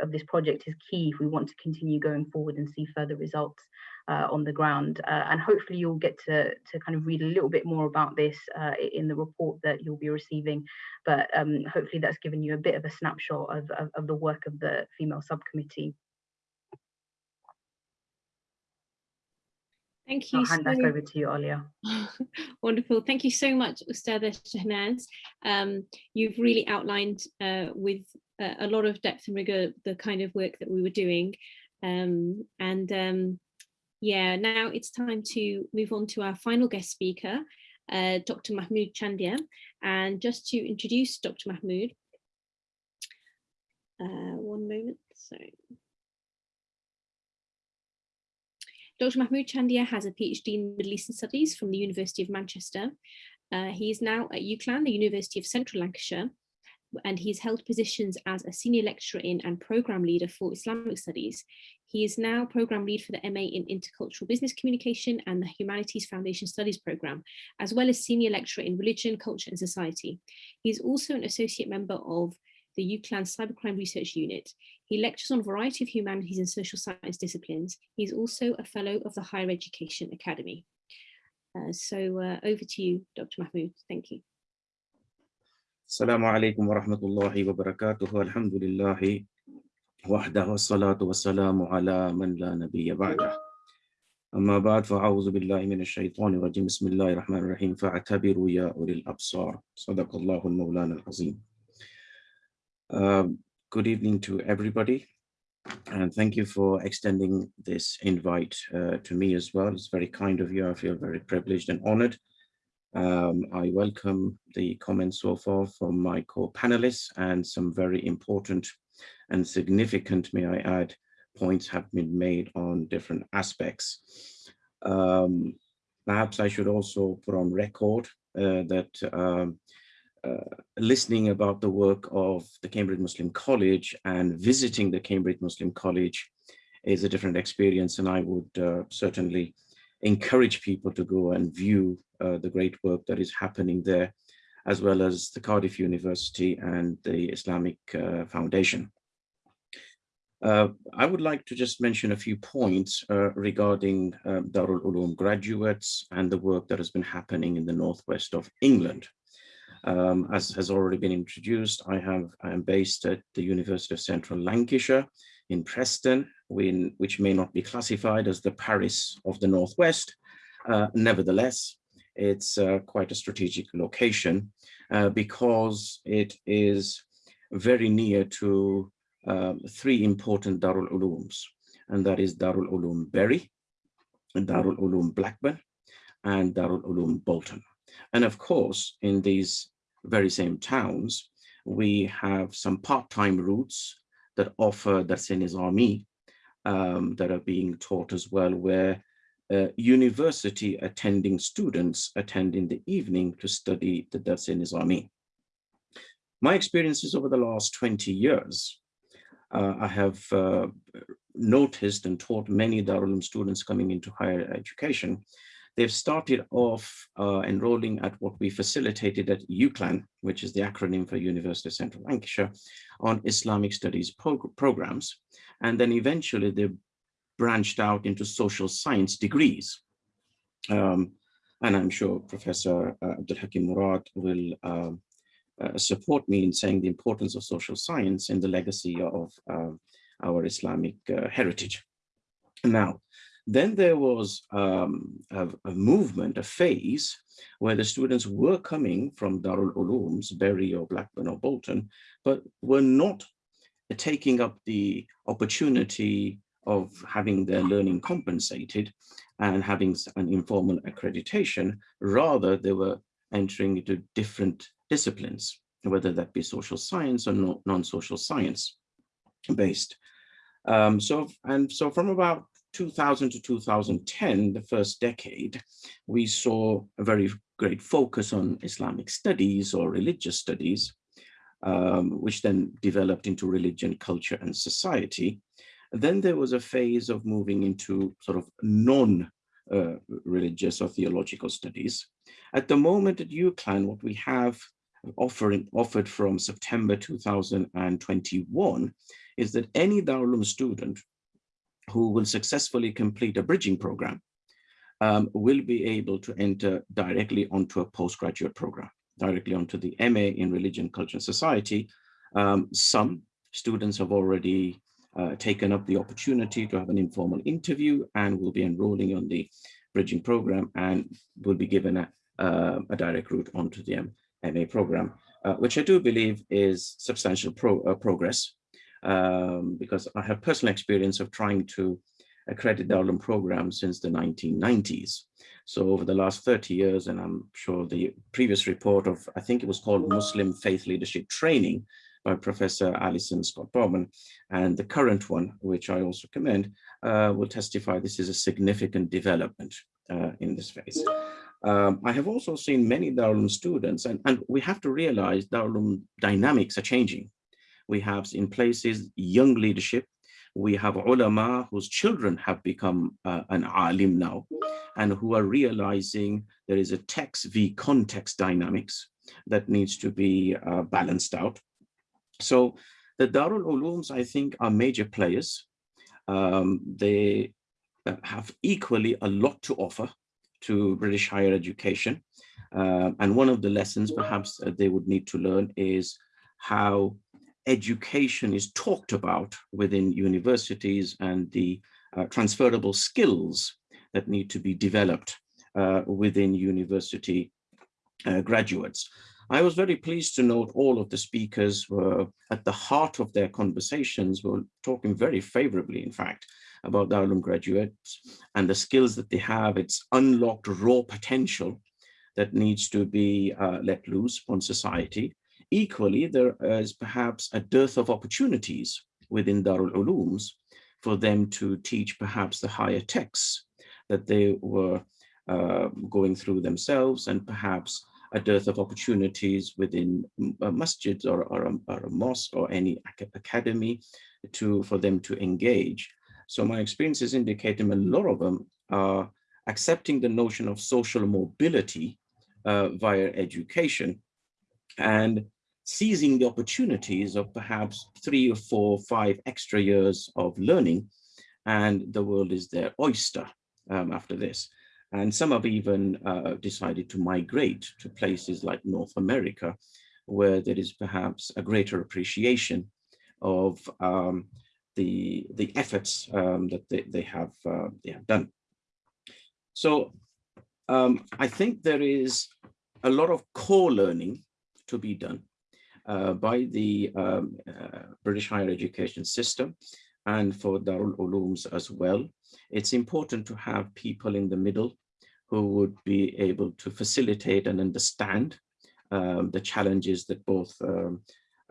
of this project is key if we want to continue going forward and see further results uh, on the ground. Uh, and hopefully you'll get to, to kind of read a little bit more about this uh, in the report that you'll be receiving. But um, hopefully that's given you a bit of a snapshot of, of, of the work of the female subcommittee. Thank you. I'll hand so, back over to you, Alia. Wonderful. Thank you so much, Ustada Shahnaz. Um, you've really outlined uh, with uh, a lot of depth and rigor the kind of work that we were doing. Um, and um, yeah, now it's time to move on to our final guest speaker, uh, Dr. Mahmood Chandia. And just to introduce Dr. Mahmood, uh, one moment, sorry. Dr. Mahmood Chandia has a PhD in Middle Eastern Studies from the University of Manchester. Uh, he is now at UCLan, the University of Central Lancashire, and he's held positions as a senior lecturer in and program leader for Islamic Studies. He is now program lead for the MA in Intercultural Business Communication and the Humanities Foundation Studies program, as well as senior lecturer in Religion, Culture and Society. He is also an associate member of the UCLan Cybercrime Research Unit. He lectures on a variety of humanities and social science disciplines. He's also a fellow of the Higher Education Academy. Uh, so uh, over to you, Dr. Mahmood. Thank you. Assalamu alaikum wa rahmatullahi wa barakatuh. Alhamdulillahi man la nabiyya على Amma لا نبي بعده أما بعد فأعوذ بالله من الشيطان الرجيم بسم الله الرحمن الرحيم فاعتبروا يا Sadaqallahu al-Maulana Al Azim. Um, Good evening to everybody and thank you for extending this invite uh, to me as well. It's very kind of you. I feel very privileged and honored um, I welcome the comments so far from my co-panelists and some very important and significant, may I add, points have been made on different aspects. Um, perhaps I should also put on record uh, that um, listening about the work of the Cambridge Muslim College and visiting the Cambridge Muslim College is a different experience and I would uh, certainly encourage people to go and view uh, the great work that is happening there, as well as the Cardiff University and the Islamic uh, Foundation. Uh, I would like to just mention a few points uh, regarding um, Darul Uloom graduates and the work that has been happening in the northwest of England. Um, as has already been introduced, I have I am based at the University of Central Lancashire in Preston, in, which may not be classified as the Paris of the Northwest. Uh, nevertheless, it's uh, quite a strategic location uh, because it is very near to um, three important Darul Ulooms, and that is Darul Uloom Bury, Darul Uloom Blackburn and Darul Uloom Bolton. And of course, in these very same towns, we have some part-time routes that offer Dars-e-Nizami um, that are being taught as well, where uh, university attending students attend in the evening to study the Dars-e-Nizami. My experiences over the last 20 years, uh, I have uh, noticed and taught many Darul students coming into higher education They've started off uh, enrolling at what we facilitated at UCLAN, which is the acronym for University of Central Lancashire, on Islamic studies prog programs. And then eventually they branched out into social science degrees. Um, and I'm sure Professor uh, Abdul Hakim Murad will uh, uh, support me in saying the importance of social science in the legacy of uh, our Islamic uh, heritage. Now, then there was um, a, a, movement, a phase, where the students were coming from Darul Ulooms, Bury or Blackburn or Bolton, but were not taking up the opportunity of having their learning compensated and having an informal accreditation. Rather, they were entering into different disciplines, whether that be social science or non-social science based. Um, so, and so from about 2000 to 2010, the first decade, we saw a very great focus on Islamic studies or religious studies, um, which then developed into religion, culture, and society. Then there was a phase of moving into sort of non-religious uh, or theological studies. At the moment at UCLAN, what we have offering, offered from September 2021 is that any Darul student who will successfully complete a bridging program um, will be able to enter directly onto a postgraduate program, directly onto the MA in Religion, Culture and Society. Um, some students have already uh, taken up the opportunity to have an informal interview and will be enrolling on the bridging program and will be given a, uh, a direct route onto the MA program, uh, which I do believe is substantial pro uh, progress um, because I have personal experience of trying to accredit the Darul program since the 1990s. So over the last 30 years, and I'm sure the previous report of, I think it was called Muslim Faith Leadership Training by Professor Alison Scott Baumann, and the current one, which I also commend, uh, will testify this is a significant development uh, in this phase. Um, I have also seen many Darul students, and, and we have to realize Darul dynamics are changing. We have in places young leadership. We have ulama whose children have become uh, an alim now and who are realizing there is a text v context dynamics that needs to be uh, balanced out. So the Darul Ulooms, I think, are major players. Um, they uh, have equally a lot to offer to British higher education. Uh, and one of the lessons perhaps uh, they would need to learn is how education is talked about within universities and the uh, transferable skills that need to be developed uh, within university uh, graduates. I was very pleased to note all of the speakers were at the heart of their conversations were talking very favorably, in fact, about Darul graduates and the skills that they have, its unlocked raw potential that needs to be uh, let loose on society Equally, there is perhaps a dearth of opportunities within Darul Ulooms for them to teach perhaps the higher texts that they were uh, going through themselves and perhaps a dearth of opportunities within a masjid or, or, a, or a mosque or any academy to for them to engage. So my experiences indicating a lot of them are accepting the notion of social mobility uh, via education and seizing the opportunities of perhaps three or four, five extra years of learning, and the world is their oyster um, after this. And some have even uh, decided to migrate to places like North America, where there is perhaps a greater appreciation of um, the, the efforts um, that they, they, have, uh, they have done. So um, I think there is a lot of core learning to be done uh, by the um, uh, British higher education system. and for Darul Ulooms as well. It's important to have people in the middle who would be able to facilitate and understand um, the challenges that both um,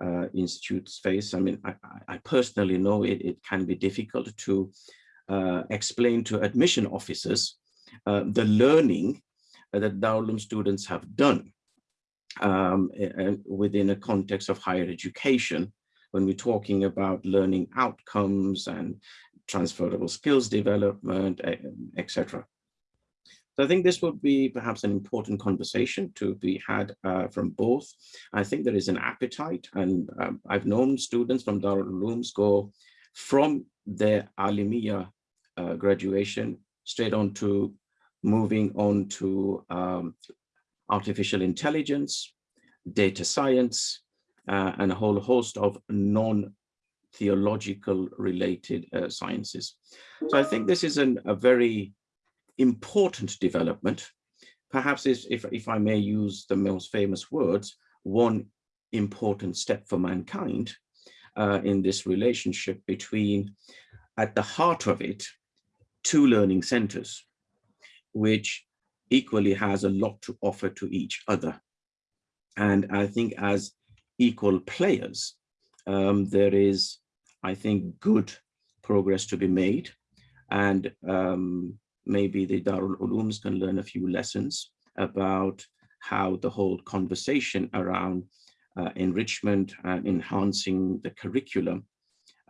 uh, institutes face. I mean, I, I personally know it, it, can be difficult to uh, explain to admission officers uh, the learning that Darul students have done um, within a context of higher education when we're talking about learning outcomes and transferable skills development, etc. So I think this would be perhaps an important conversation to be had uh, from both. I think there is an appetite and um, I've known students from Darul Ulooms go from their Alimiya uh, graduation straight on to moving on to um, artificial intelligence, data science, uh, and a whole host of non-theological related uh, sciences. So I think this is an, a very important development. Perhaps if, if I may use the most famous words, one important step for mankind uh, in this relationship between, at the heart of it, two learning centers, which equally has a lot to offer to each other. And I think as equal players, um, there is, I think, good progress to be made. And um, maybe the Darul Ulooms can learn a few lessons about how the whole conversation around uh, enrichment and enhancing the curriculum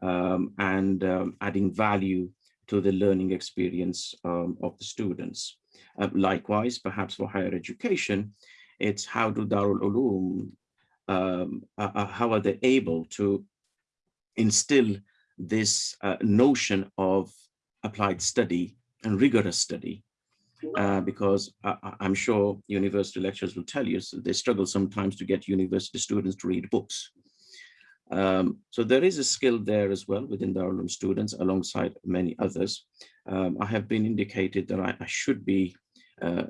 um, and um, adding value to the learning experience um, of the students. Uh, likewise, perhaps for higher education, it's how do Darul Uloom, um, uh, uh, how are they able to instill this uh, notion of applied study and rigorous study uh, because I, am sure university lecturers will tell you so they struggle sometimes to get university students to read books. Um, so there is a skill there as well within the Darul students alongside many others. Um, I have been indicated that I, I should be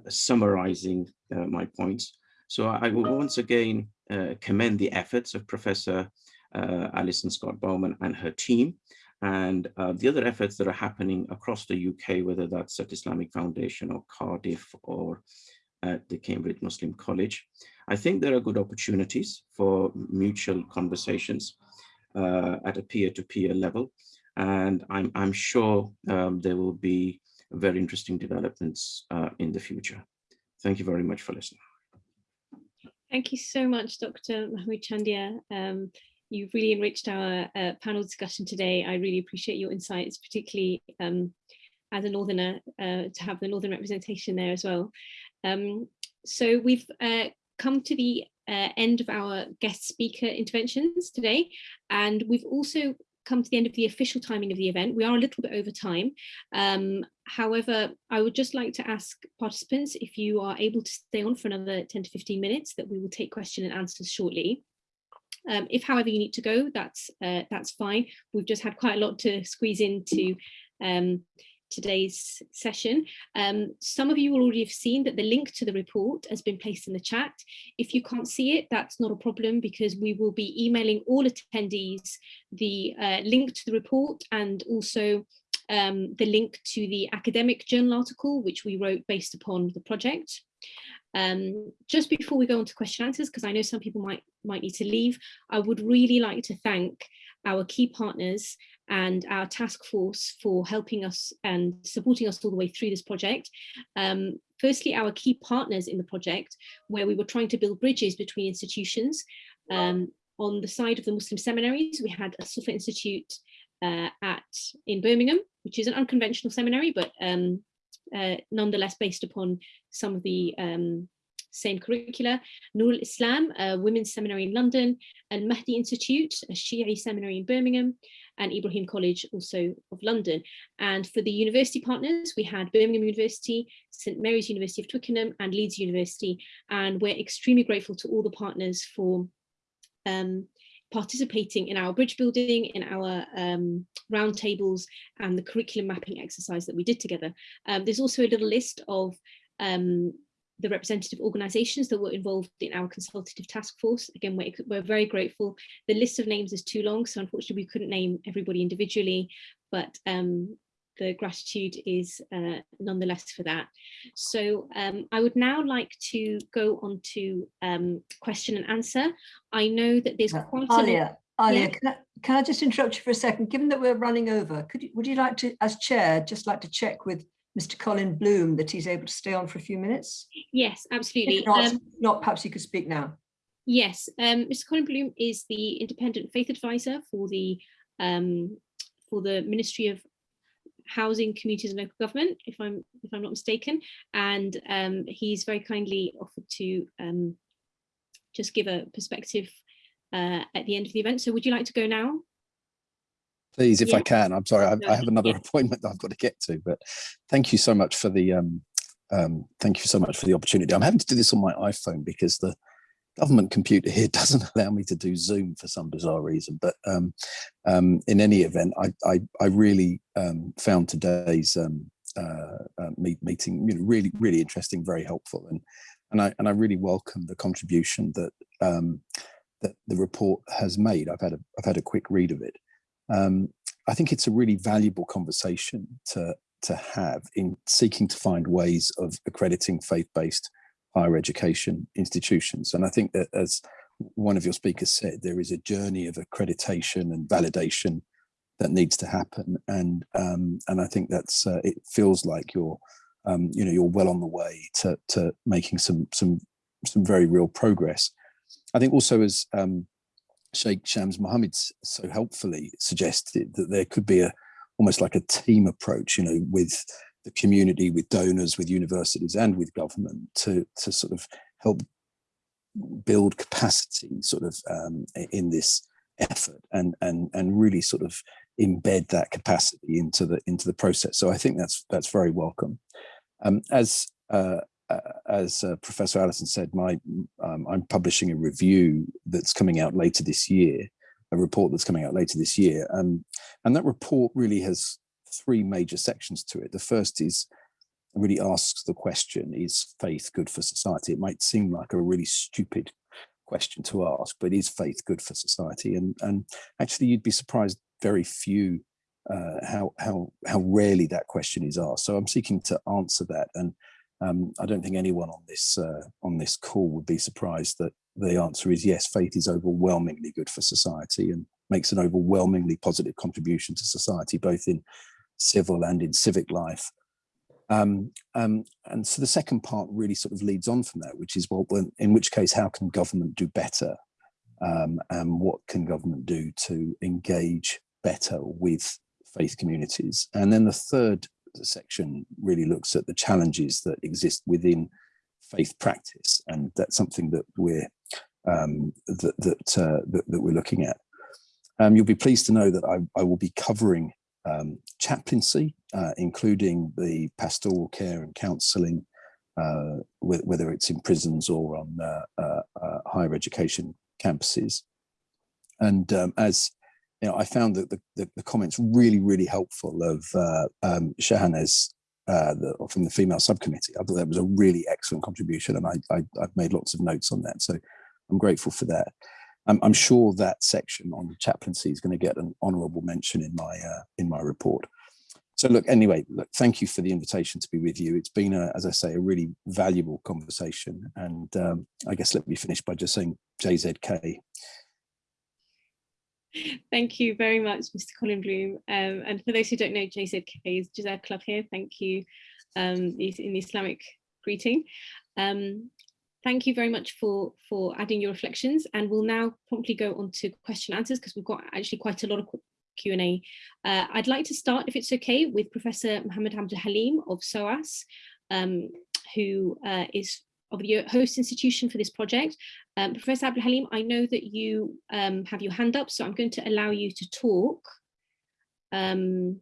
summarizing uh, my points. So I will once again uh, commend the efforts of Professor uh, Alison Scott Baumann and her team and uh, the other efforts that are happening across the UK, whether that's at Islamic Foundation or Cardiff or at the Cambridge Muslim College. I think there are good opportunities for mutual conversations uh, at a peer-to-peer -peer level. And I'm, I'm sure um, there will be very interesting developments uh, in the future. Thank you very much for listening. Thank you so much, Dr. Mahmood Chandia. Um, you've really enriched our uh, panel discussion today. I really appreciate your insights, particularly um, as a Northerner, uh, to have the Northern representation there as well. Um, so we've uh, come to the uh, end of our guest speaker interventions today, and we've also come to the end of the official timing of the event. We are a little bit over time. Um, however, I would just like to ask participants if you are able to stay on for another 10 to 15 minutes that we will take question and answers shortly. Um, if, however, you need to go, that's uh, that's fine. We've just had quite a lot to squeeze into um, today's session. Um, some of you will already have seen that the link to the report has been placed in the chat. If you can't see it, that's not a problem because we will be emailing all attendees the uh, link to the report and also um, the link to the academic journal article, which we wrote based upon the project. Um, just before we go on to question answers, because I know some people might, might need to leave, I would really like to thank our key partners and our task force for helping us and supporting us all the way through this project. Um, firstly, our key partners in the project, where we were trying to build bridges between institutions. Um, on the side of the Muslim seminaries, we had a Suffa Institute uh, at in Birmingham, which is an unconventional seminary, but um, uh, nonetheless based upon some of the um, same curricula. Nur islam a women's seminary in London, and Mahdi Institute, a Shia seminary in Birmingham, and Ibrahim College, also of London. And for the university partners, we had Birmingham University, St Mary's University of Twickenham, and Leeds University. And we're extremely grateful to all the partners for um, participating in our bridge building, in our um, roundtables and the curriculum mapping exercise that we did together. Um, there's also a little list of um, the representative organisations that were involved in our consultative task force. Again, we're, we're very grateful. The list of names is too long, so unfortunately we couldn't name everybody individually, but um, the gratitude is uh, nonetheless for that. So um, I would now like to go on to um, question and answer. I know that there's Uh, quite Alia, Alia, Yeah. can, I, can I just interrupt you for a second? Given that we're running over, could you, would you like to, as chair, just like to check with Mr. Colin Bloom that he's able to stay on for a few minutes? yes, absolutely. If not, Um, not perhaps you could speak now. Yes, um, Mr. Colin Bloom is the independent faith advisor for the um, for the Ministry of Housing, Communities and Local Government, if I'm if I'm not mistaken, and um, he's very kindly offered to um, just give a perspective uh, at the end of the event. So would you like to go now? Please, if I can, I'm sorry, I, No, I have another yeah. appointment that I've got to get to, but thank you so much for the, um, um, thank you so much for the opportunity. I'm having to do this on my iPhone because the government computer here doesn't allow me to do Zoom for some bizarre reason. But um, um, in any event, I, I, I really um, found today's um, uh, uh, meeting, you know, really, really interesting, very helpful. And, and I, and I really welcome the contribution that, um, that the report has made. I've had a, I've had a quick read of it. Um, I think it's a really valuable conversation to, to have in seeking to find ways of accrediting faith-based higher education institutions. And I think that as one of your speakers said, there is a journey of accreditation and validation that needs to happen. And um, and I think that's uh, it feels like you're um, you know you're well on the way to to making some some some very real progress. I think also as um, Sheikh Shams Mohammed so helpfully suggested that there could be a almost like a team approach, you know, with the community, with donors, with universities and with government to, to sort of help build capacity sort of um, in this effort and, and, and really sort of embed that capacity into the, into the process. So I think that's, that's very welcome. Um, as uh, uh, as uh, Professor Alison said, my um, I'm publishing a review that's coming out later this year, a report that's coming out later this year, um, and that report really has three major sections to it. The first is really asks the question: Is faith good for society? It might seem like a really stupid question to ask, but is faith good for society? And and actually, you'd be surprised very few uh, how how how rarely that question is asked. So I'm seeking to answer that and. Um, I don't think anyone on this uh, on this call would be surprised that the answer is yes. Faith is overwhelmingly good for society and makes an overwhelmingly positive contribution to society, both in civil and in civic life. Um, um, and so the second part really sort of leads on from that, which is well, when, in which case, how can government do better, um, and what can government do to engage better with faith communities? And then the third section really looks at the challenges that exist within faith practice and that's something that we're um, that that, uh, that, that we're looking at. Um, you'll be pleased to know that I, I will be covering um, chaplaincy, uh, including the pastoral care and counselling, uh, whether it's in prisons or on uh, uh, uh, higher education campuses. And um, as you know, I found that the, the, the comments really, really helpful of uh, um, Shahnaz the, from the female subcommittee. I thought that was a really excellent contribution and I, I, have made lots of notes on that. So I'm grateful for that. Um, I'm sure that section on chaplaincy is going to get an honourable mention in my uh, in my report. So look, anyway, look, thank you for the invitation to be with you. It's been, a, as I say, a really valuable conversation. And um, I guess let me finish by just saying JZK. Thank you very much, Mr. Colin Bloom. Um, and for those who don't know, JZK is JazakAllah khair. Thank you um, in the Islamic greeting. Um, thank you very much for, for adding your reflections. And we'll now promptly go on to question answers because we've got actually quite a lot of Q&A. Uh, I'd like to start, if it's okay, with Professor Mohammed Hamza Halim of SOAS, um, who uh, is of the host institution for this project. Um, Professor Abdul Halim, I know that you um, have your hand up, so I'm going to allow you to talk. Um,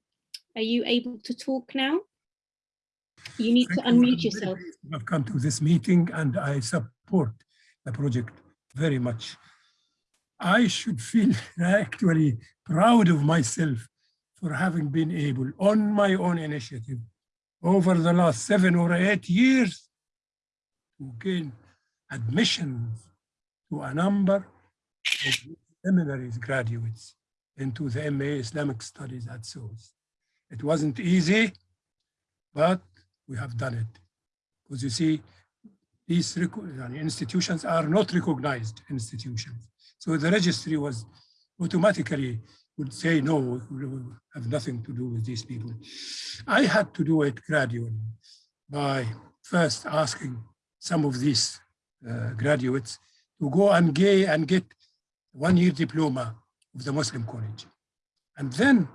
are you able to talk now? You need Thank to unmute I'm yourself. I've come to this meeting and I support the project very much. I should feel actually proud of myself for having been able on my own initiative over the last seven or eight years to gain admissions to a number of seminaries graduates into the MA Islamic Studies at SOAS. It wasn't easy, but we have done it. Because you see, these institutions are not recognized institutions. So the registry was automatically would say, no, we have nothing to do with these people. I had to do it gradually by first asking some of these uh, graduates to go and, gay and get one year diploma of the Muslim college. And then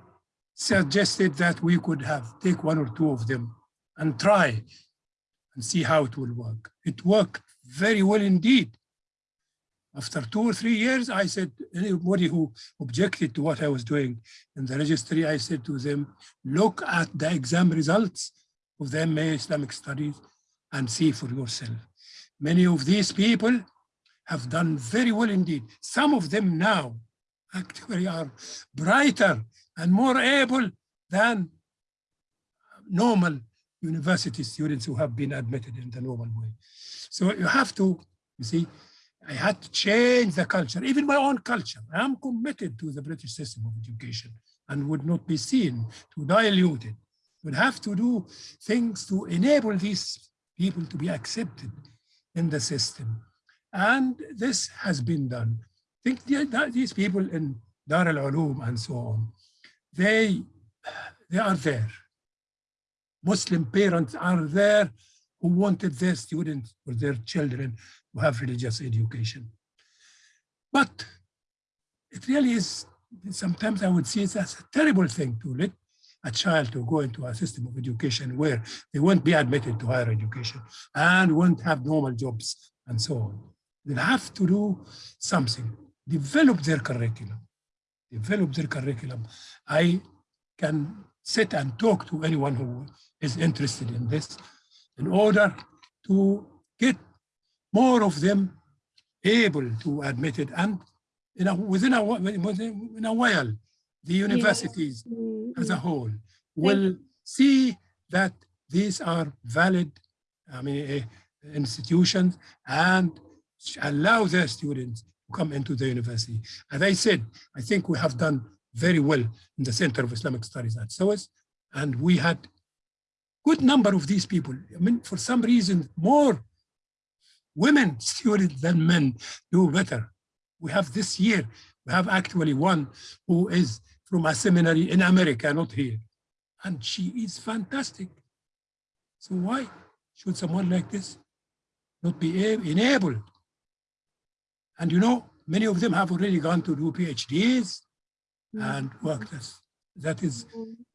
suggested that we could have take one or two of them and try and see how it will work. It worked very well indeed. After two or three years, I said, anybody who objected to what I was doing in the registry, I said to them, look at the exam results of the MA Islamic Studies and see for yourself. Many of these people have done very well indeed. Some of them now actually are brighter and more able than normal university students who have been admitted in the normal way. So you have to, you see, I had to change the culture, even my own culture. I'm committed to the British system of education and would not be seen to dilute it. Would have to do things to enable these people to be accepted in the system. And this has been done. Think these people in Dar al-Ulum and so on, they, they are there. Muslim parents are there who wanted their students or their children to have religious education. But it really is, sometimes I would see it as a terrible thing to let a child to go into a system of education where they won't be admitted to higher education and won't have normal jobs and so on. They have to do something, develop their curriculum, develop their curriculum. I can sit and talk to anyone who is interested in this in order to get more of them able to admit it and you know, within a, in a while, the universities. Mm-hmm. as a whole will see that these are valid I mean, uh, institutions and allow their students to come into the university. As I said, I think we have done very well in the Center of Islamic Studies at SOAS, and we had good number of these people. I mean, for some reason, more women students than men do better. We have this year, we have actually one who is from a seminary in America, not here. And she is fantastic. So why should someone like this not be enabled? And you know, many of them have already gone to do PhDs mm. and worked as that is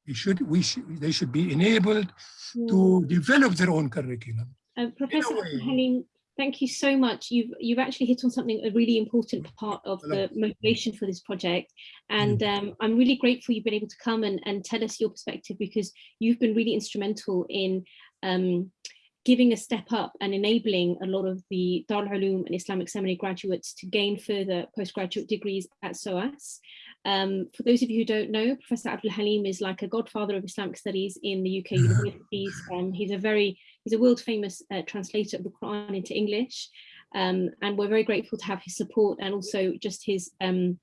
we should we should they should be enabled to mm. develop their own curriculum. Uh, Professor Halim, thank you so much. You've you've actually hit on something a really important part of the motivation for this project, and mm. um, I'm really grateful you've been able to come and and tell us your perspective because you've been really instrumental in. Um, giving a step up and enabling a lot of the Dar al-Ulum and Islamic Seminary graduates to gain further postgraduate degrees at SOAS. Um, for those of you who don't know, Professor Abdul Halim is like a godfather of Islamic studies in the UK universities. Um, he's a very, he's a world famous uh, translator of the Quran into English. Um, and we're very grateful to have his support and also just his, um,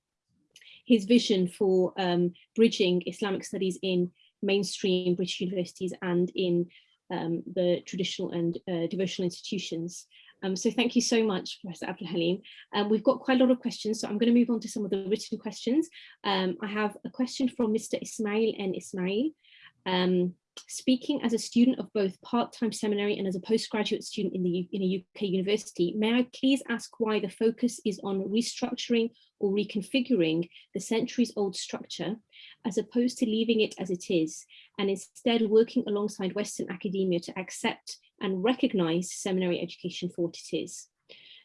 his vision for um, bridging Islamic studies in mainstream British universities and in um, the traditional and uh, devotional institutions. Um, so thank you so much, Professor Abdul Halim. Um, we've got quite a lot of questions, so I'm going to move on to some of the written questions. Um, I have a question from Mr. Ismail and Ismail. Um, speaking as a student of both part-time seminary and as a postgraduate student in, the, in a UK university, may I please ask why the focus is on restructuring or reconfiguring the centuries old structure as opposed to leaving it as it is and instead working alongside Western academia to accept and recognize seminary education for what it is.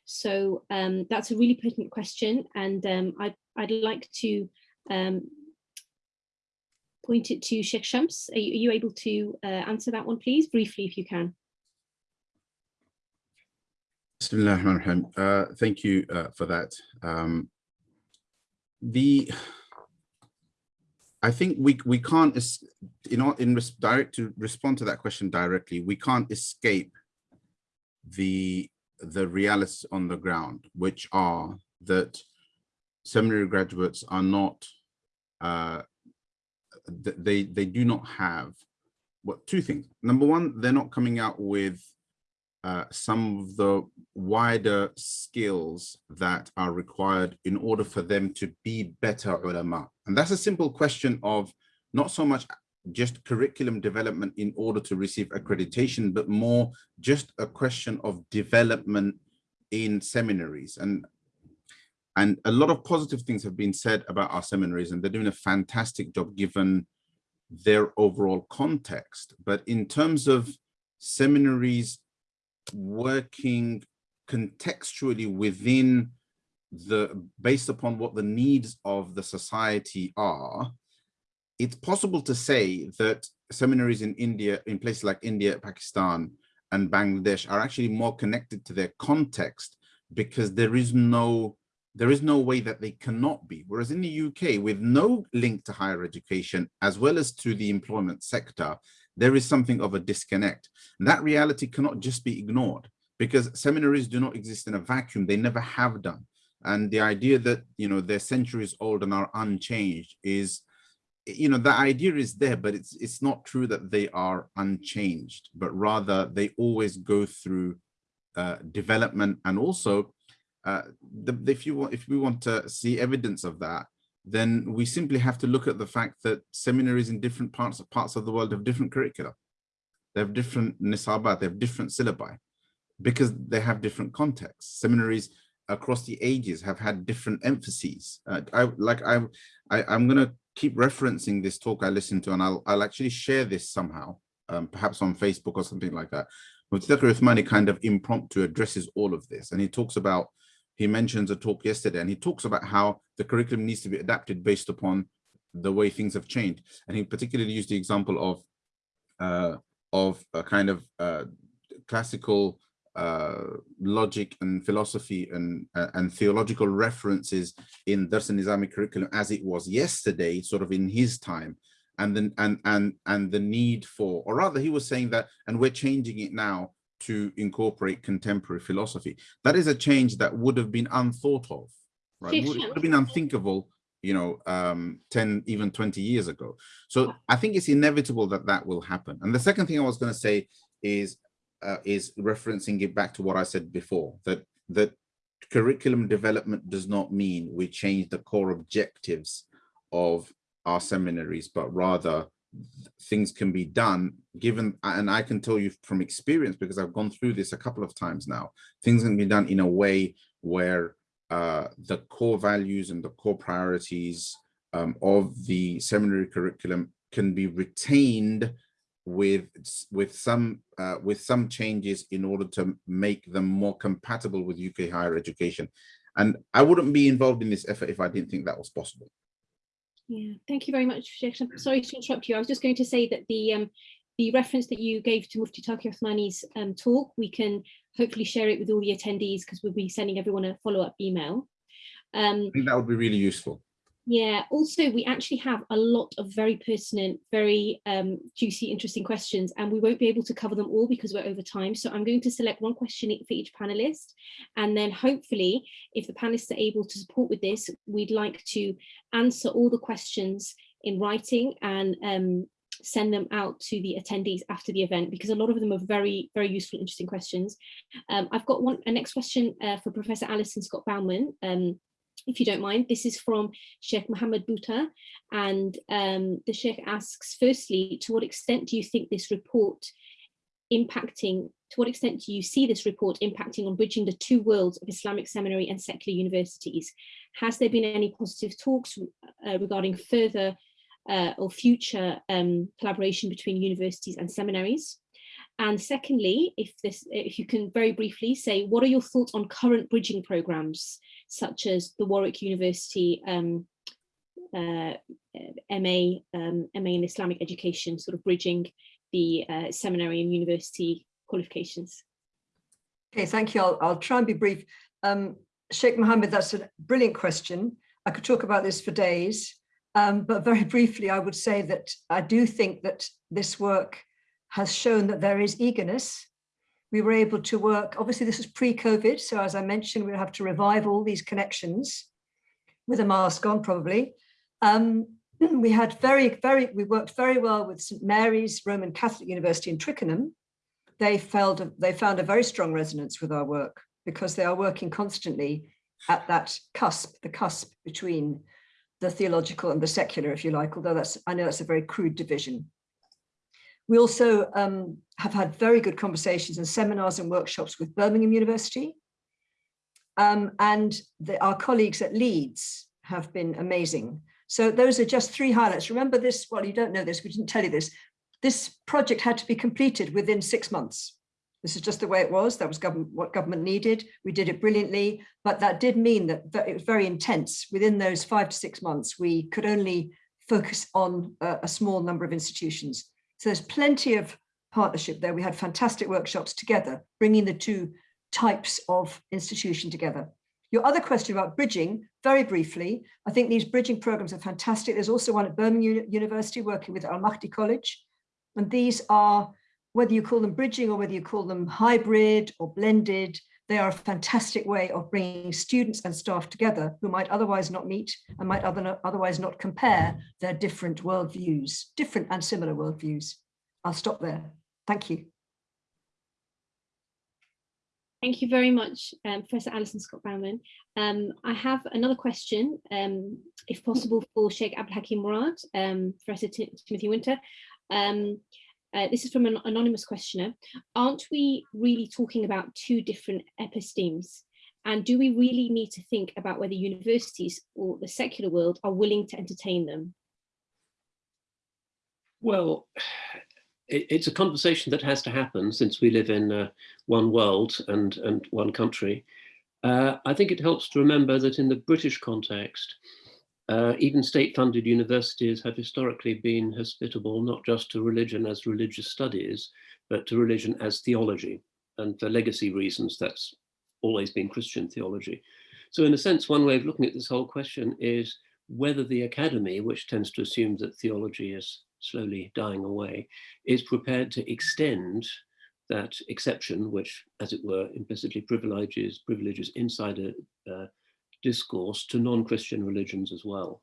So um, that's a really pertinent question and um, I'd, I'd like to um, point it to Sheikh Shams. Are you, are you able to uh, answer that one, please, briefly, if you can? Uh, thank you uh, for that. Um, the I think we we can't you know in direct to respond to that question directly. We can't escape the the realities on the ground, which are that seminary graduates are not, uh, they, they do not have, what two things. Number one, they're not coming out with uh, some of the wider skills that are required in order for them to be better ulama. And that's a simple question of not so much just curriculum development in order to receive accreditation, but more just a question of development in seminaries. And, and a lot of positive things have been said about our seminaries and they're doing a fantastic job given their overall context. But in terms of seminaries working contextually within the, based upon what the needs of the society are, it's possible to say that seminaries in India, in places like India, Pakistan, and Bangladesh are actually more connected to their context because there is no there is no way that they cannot be. Whereas in the UK, with no link to higher education, as well as to the employment sector, there is something of a disconnect. That reality cannot just be ignored because seminaries do not exist in a vacuum. They never have done. And the idea that, you know, they're centuries old and are unchanged is you know, the idea is there, but it's it's not true that they are unchanged, but rather they always go through uh, development and also uh, the, if you want if we want to see evidence of that, then we simply have to look at the fact that seminaries in different parts of parts of the world have different curricula. They have different nisabat, they have different syllabi because they have different contexts. Seminaries across the ages have had different emphases. Uh, I like I, I I'm gonna keep referencing this talk I listened to, and I'll, I'll actually share this somehow, um, perhaps on Facebook or something like that. Mufti Uthmani kind of impromptu addresses all of this, and he talks about, he mentions a talk yesterday, and he talks about how the curriculum needs to be adapted based upon the way things have changed. And he particularly used the example of, uh, of a kind of uh, classical uh, logic and philosophy and uh, and theological references in Dars-e-Nizami curriculum as it was yesterday, sort of in his time, and then and and and the need for, or rather, he was saying that, and we're changing it now to incorporate contemporary philosophy. That is a change that would have been unthought of, right? Would, would have been unthinkable you know, um, 10, even 20 years ago. So I think it's inevitable that that will happen. And the second thing I was going to say is uh, is referencing it back to what I said before, that, that curriculum development does not mean we change the core objectives of our seminaries, but rather things can be done given, and I can tell you from experience, because I've gone through this a couple of times now, things can be done in a way where uh, the core values and the core priorities um, of the seminary curriculum can be retained with with some uh, with some changes in order to make them more compatible with UK higher education. And I wouldn't be involved in this effort if I didn't think that was possible. Yeah, thank you very much, Sheikh. Sorry to interrupt you. I was just going to say that the um, the reference that you gave to Mufti Taqi Uthmani's um, talk, we can hopefully share it with all the attendees because we'll be sending everyone a follow-up email. Um, I think that would be really useful. Yeah, also we actually have a lot of very pertinent, very um, juicy, interesting questions, and we won't be able to cover them all because we're over time. So I'm going to select one question for each panelist, and then hopefully, if the panelists are able to support with this, we'd like to answer all the questions in writing and um, send them out to the attendees after the event because a lot of them are very, very useful, interesting questions. Um, I've got one, a next question uh, for Professor Alison Scott Baumann. Um, if you don't mind. This is from Sheikh Mohammed Bouta, and um, the Sheikh asks, firstly, to what extent do you think this report impacting, to what extent do you see this report impacting on bridging the two worlds of Islamic seminary and secular universities? Has there been any positive talks uh, regarding further uh, or future um, collaboration between universities and seminaries? And secondly, if this, if you can very briefly say, what are your thoughts on current bridging programs such as the Warwick University um, uh, MA, um, MA in Islamic education, sort of bridging the uh, seminary and university qualifications. Okay, thank you. I'll, I'll try and be brief. Um, Sheikh Mohammed, that's a brilliant question. I could talk about this for days, um, but very briefly, I would say that I do think that this work has shown that there is eagerness we were able to work, obviously this is pre-COVID, so as I mentioned, we'll have to revive all these connections with a mask on probably. Um, we had very, very, we worked very well with St. Mary's Roman Catholic University in Twickenham. They felt, they found a very strong resonance with our work because they are working constantly at that cusp, the cusp between the theological and the secular, if you like, although that's, I know that's a very crude division. We also um, have had very good conversations and seminars and workshops with Birmingham University. Um, and the, our colleagues at Leeds have been amazing. So those are just three highlights. Remember this, well, you don't know this, we didn't tell you this. This project had to be completed within six months. This is just the way it was. That was government, what government needed. We did it brilliantly, but that did mean that it was very intense. Within those five to six months, we could only focus on a, a small number of institutions. So there's plenty of partnership there. We had fantastic workshops together, bringing the two types of institution together. Your other question about bridging, very briefly, I think these bridging programs are fantastic. There's also one at Birmingham University working with Al Mahdi College. And these are whether you call them bridging or whether you call them hybrid or blended, they are a fantastic way of bringing students and staff together who might otherwise not meet and might other, otherwise not compare their different worldviews, different and similar worldviews. I'll stop there. Thank you. Thank you very much, um, Professor Alison Scott Baumann. Um, I have another question, um, if possible, for Sheikh Abdul Hakim Murad, um, Professor Timothy Winter. Uh, this is from an anonymous questioner. Aren't we really talking about two different epistemes? And do we really need to think about whether universities or the secular world are willing to entertain them? Well, it's a conversation that has to happen since we live in uh, one world and, and one country. Uh, I think it helps to remember that in the British context, uh, even state-funded universities have historically been hospitable not just to religion as religious studies, but to religion as theology. And for legacy reasons, that's always been Christian theology. So in a sense, one way of looking at this whole question is whether the academy, which tends to assume that theology is slowly dying away, is prepared to extend that exception, which, as it were, implicitly privileges, privileges insider uh, discourse to non-Christian religions as well.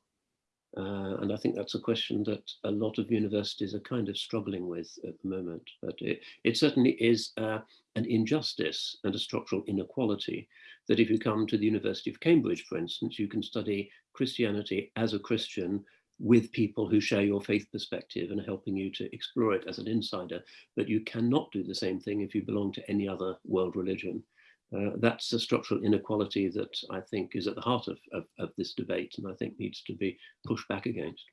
Uh, and I think that's a question that a lot of universities are kind of struggling with at the moment. But it, it certainly is uh, an injustice and a structural inequality that if you come to the University of Cambridge, for instance, you can study Christianity as a Christian with people who share your faith perspective and helping you to explore it as an insider, but you cannot do the same thing if you belong to any other world religion. Uh, that's a structural inequality that I think is at the heart of, of, of, this debate and I think needs to be pushed back against.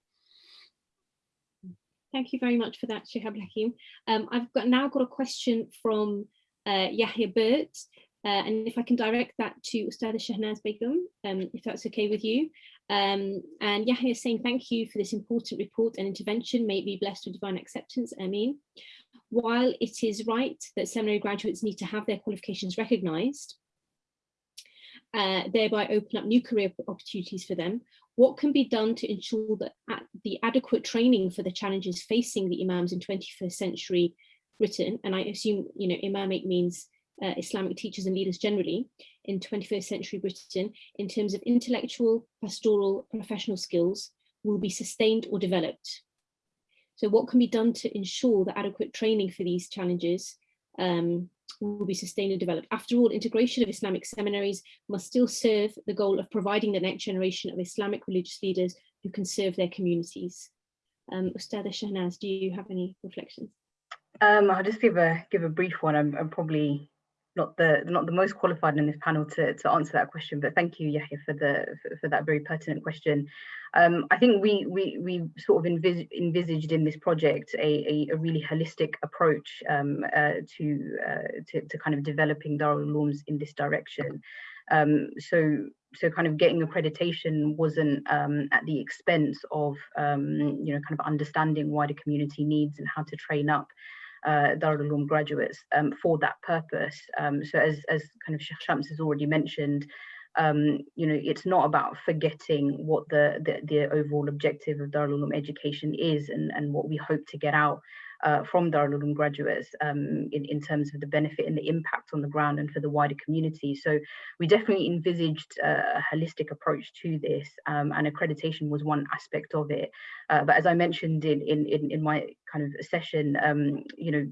Thank you very much for that, Sheikh Hakim. Um, I've got now got a question from uh, Yahya Birt, uh, and if I can direct that to Ustada Shahnaz Begum, um, if that's okay with you. Um, and Yahya is saying thank you for this important report and intervention. May it be blessed with divine acceptance. Amin while it is right that seminary graduates need to have their qualifications recognised, uh, thereby open up new career opportunities for them, what can be done to ensure that the adequate training for the challenges facing the imams in 21st century Britain, and I assume you know imamate means uh, Islamic teachers and leaders generally in 21st century Britain in terms of intellectual, pastoral, professional skills will be sustained or developed. So what can be done to ensure that adequate training for these challenges um, will be sustained and developed? After all, integration of Islamic seminaries must still serve the goal of providing the next generation of Islamic religious leaders who can serve their communities. Um, Ustada Shahnaz, do you have any reflections? Um, I'll just give a give a brief one. I'm, I'm probably not the not the most qualified in this panel to, to answer that question, but thank you, Yahya, for the for, for that very pertinent question. Um, I think we we we sort of envis envisaged in this project a, a, a really holistic approach um, uh, to, uh, to, to kind of developing Darul Ulooms in this direction. Um, so so kind of getting accreditation wasn't um, at the expense of um, you know kind of understanding wider community needs and how to train up uh, Darul Uloom graduates um, for that purpose. Um, so as, as kind of Shams has already mentioned, um, you know, it's not about forgetting what the, the, the overall objective of Darul Uloom education is and, and what we hope to get out uh, from Darul Uloom graduates um, in, in terms of the benefit and the impact on the ground and for the wider community. So we definitely envisaged a holistic approach to this um, and accreditation was one aspect of it. Uh, but as I mentioned in, in, in my kind of session, um, you know,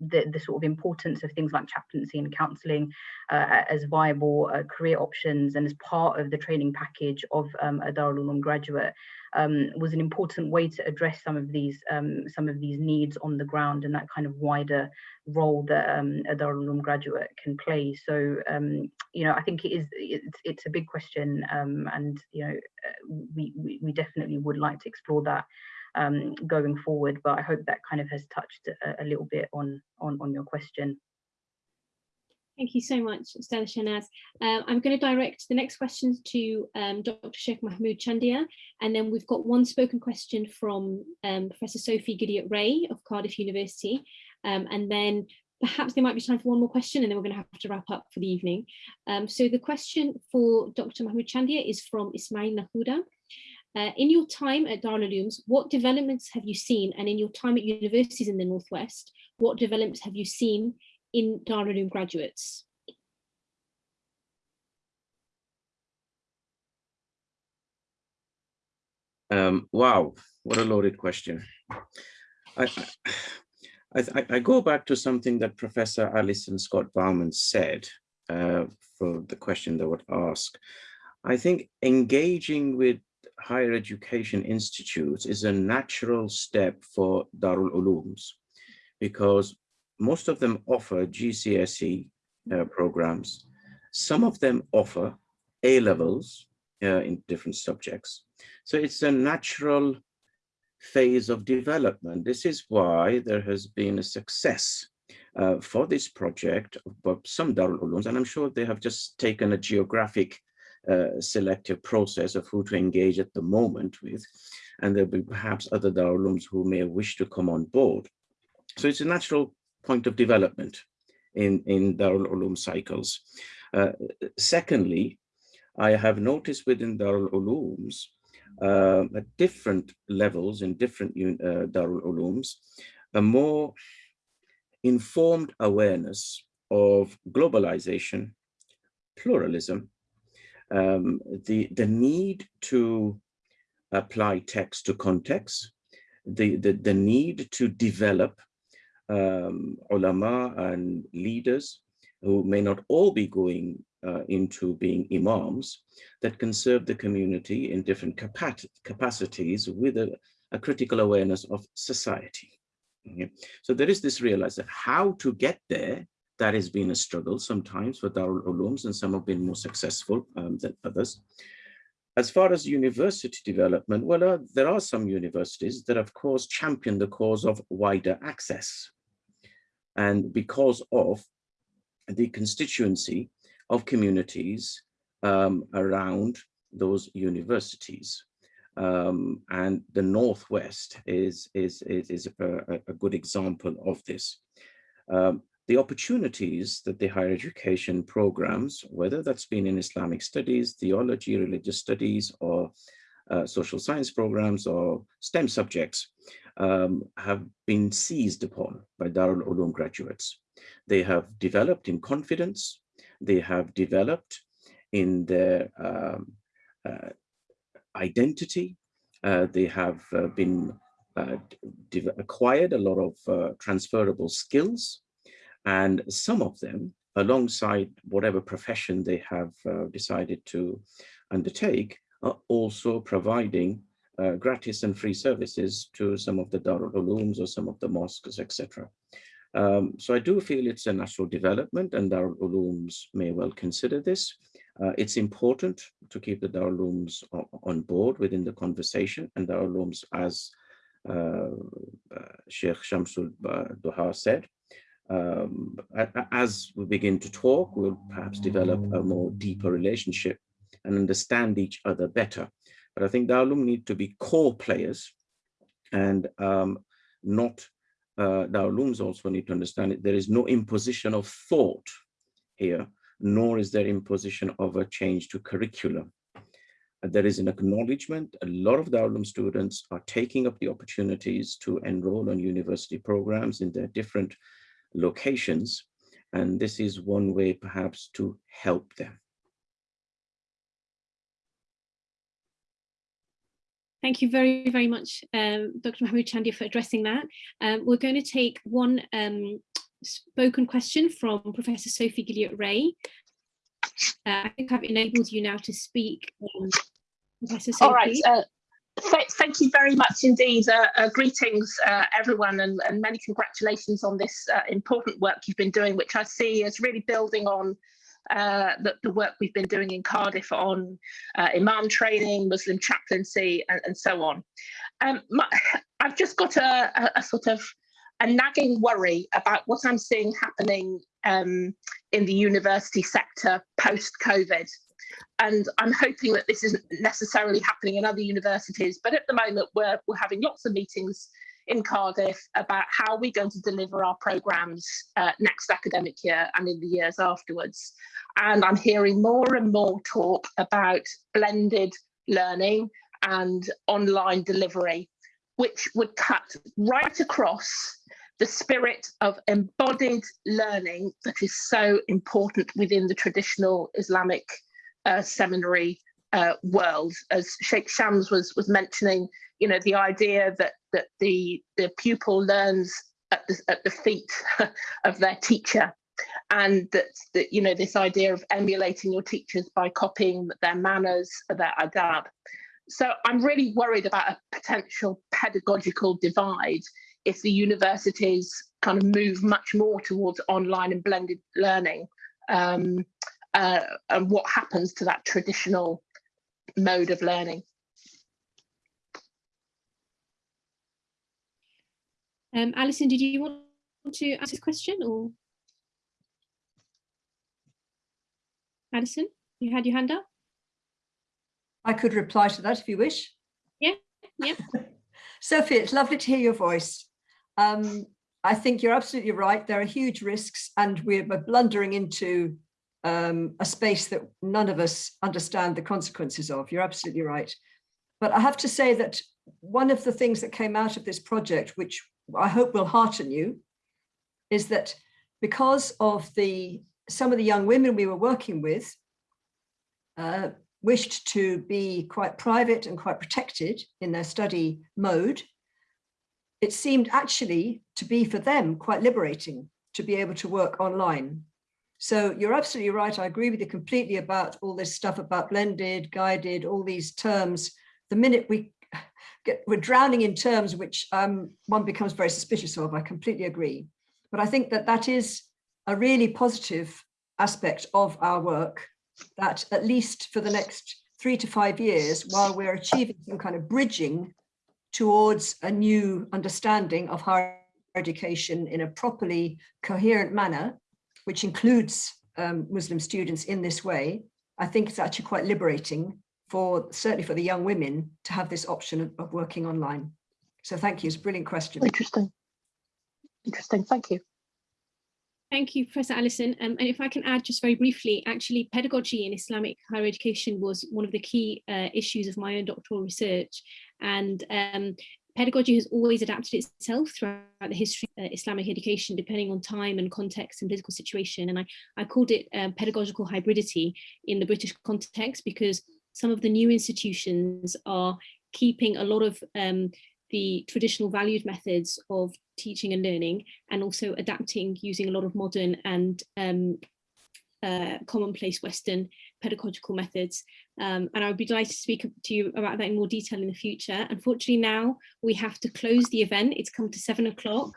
the, the sort of importance of things like chaplaincy and counselling uh, as viable uh, career options and as part of the training package of um, a Darul Uloom graduate um, was an important way to address some of these um, some of these needs on the ground and that kind of wider role that um, a Darul Uloom graduate can play. So um, you know I think it is it's, it's a big question um, and you know uh, we, we we definitely would like to explore that um, going forward. But I hope that kind of has touched a, a little bit on, on, on your question. Thank you so much, Ustada Shahnaz. Uh, I'm going to direct the next questions to um, Dr. Sheikh Mahmood Chandia, and then we've got one spoken question from um, Professor Sophie Gilliat-Ray of Cardiff University, um, and then perhaps there might be time for one more question, and then we're going to have to wrap up for the evening. Um, so the question for Dr. Mahmood Chandia is from Ismail Nahuda, uh, in your time at Darul Ulooms, what developments have you seen? And in your time at universities in the Northwest, what developments have you seen in Darul Uloom graduates? Um, wow, what a loaded question. I, I, I, go back to something that Professor Alison Scott Baumann said uh, for the question that would ask. I think engaging with higher education institutes is a natural step for Darul Ulooms because most of them offer GCSE uh, programs. Some of them offer A levels uh, in different subjects. So it's a natural phase of development. This is why there has been a success uh, for this project of some Darul Ulooms, and I'm sure they have just taken a geographic selective process of who to engage at the moment with. And there'll be perhaps other Darul Ulooms who may wish to come on board. So it's a natural point of development in, in Darul Uloom cycles. Uh, secondly, I have noticed within Darul Ulooms uh, at different levels in different uh, Darul Ulooms, a more informed awareness of globalization, pluralism, um, the, the need to apply text to context, the, the, the need to develop um, ulama and leaders who may not all be going uh, into being imams that can serve the community in different capacities with a, a critical awareness of society. Okay. So there is this realization how to get there that has been a struggle sometimes for Darul Ulooms and some have been more successful um, than others. As far as university development, well, uh, there are some universities that of course champion the cause of wider access. And because of the constituency of communities um, around those universities. Um, and the Northwest is, is, is, is a, a, good example of this. Um, the opportunities that the higher education programs, whether that's been in Islamic studies, theology, religious studies, or uh, social science programs or STEM subjects um, have been seized upon by Darul Uloom graduates. They have developed in confidence, they have developed in their um, uh, identity, uh, they have uh, been uh, acquired a lot of uh, transferable skills and some of them, alongside whatever profession they have uh, decided to undertake, are also providing uh, gratis and free services to some of the Darul Ulooms or some of the mosques, etc. Um, so I do feel it's a natural development and Darul Ulooms may well consider this. Uh, it's important to keep the Darul Ulooms on board within the conversation and Darul Ulooms, as uh, uh, Sheikh Shamsul Duha said, um, as we begin to talk, we'll perhaps develop a more deeper relationship and understand each other better. But I think Uloom need to be core players and um, not, uh, Ulooms also need to understand it. There is no imposition of thought here, nor is there imposition of a change to curriculum. there is an acknowledgement. A lot of Darul Uloom students are taking up the opportunities to enroll on university programs in their different locations. And this is one way perhaps to help them. Thank you very, very much, um, Dr. Mahmood Chandia for addressing that. Um, we're going to take one um, spoken question from Professor Sophie Gilliat-Ray. Uh, I think I've enabled you now to speak, um, Professor Sophie. All right. Uh, th thank you very much indeed. Uh, uh greetings, uh, everyone, and, and, many congratulations on this uh, important work you've been doing, which I see as really building on uh, the, the, work we've been doing in Cardiff on uh, Imam training, Muslim chaplaincy, and, and so on. Um, my, I've just got a, a, a, sort of a nagging worry about what I'm seeing happening um, in the university sector post-COVID. And I'm hoping that this isn't necessarily happening in other universities, but at the moment we're, we're having lots of meetings in Cardiff about how we're going to deliver our programmes uh, next academic year and in the years afterwards. And I'm hearing more and more talk about blended learning and online delivery, which would cut right across the spirit of embodied learning that is so important within the traditional Islamic uh, seminary uh, world. As Sheikh Shams was, was mentioning, you know, the idea that that the the pupil learns at the at the feet of their teacher and that, that you know this idea of emulating your teachers by copying their manners their adab so i'm really worried about a potential pedagogical divide if the universities kind of move much more towards online and blended learning um, uh, and what happens to that traditional mode of learning Um, Alison, did you want to ask this question or? Alison, you had your hand up? I could reply to that if you wish. Yeah, yeah. Sophie, it's lovely to hear your voice. Um, I think you're absolutely right. There are huge risks and we're blundering into um, a space that none of us understand the consequences of. You're absolutely right. But I have to say that one of the things that came out of this project, which I hope will hearten you, is that because of the some of the young women we were working with uh, wished to be quite private and quite protected in their study mode, it seemed actually to be for them quite liberating to be able to work online. So you're absolutely right. I agree with you completely about all this stuff about blended, guided, all these terms. The minute we get, we're drowning in terms which um, one becomes very suspicious of. I completely agree. But I think that that is a really positive aspect of our work that at least for the next three to five years, while we're achieving some kind of bridging towards a new understanding of higher education in a properly coherent manner, which includes um, Muslim students in this way, I think it's actually quite liberating for certainly for the young women to have this option of, of working online. So thank you, it's a brilliant question. Interesting. Interesting, thank you. Thank you, Professor Alison. Um, and if I can add just very briefly, actually pedagogy in Islamic higher education was one of the key uh, issues of my own doctoral research. And um, pedagogy has always adapted itself throughout the history of uh, Islamic education, depending on time and context and political situation. And I, I called it uh, pedagogical hybridity in the British context because some of the new institutions are keeping a lot of um, the traditional valued methods of teaching and learning and also adapting using a lot of modern and um, uh, commonplace Western pedagogical methods. Um, and I would be delighted to speak to you about that in more detail in the future. Unfortunately, now we have to close the event. It's come to seven o'clock.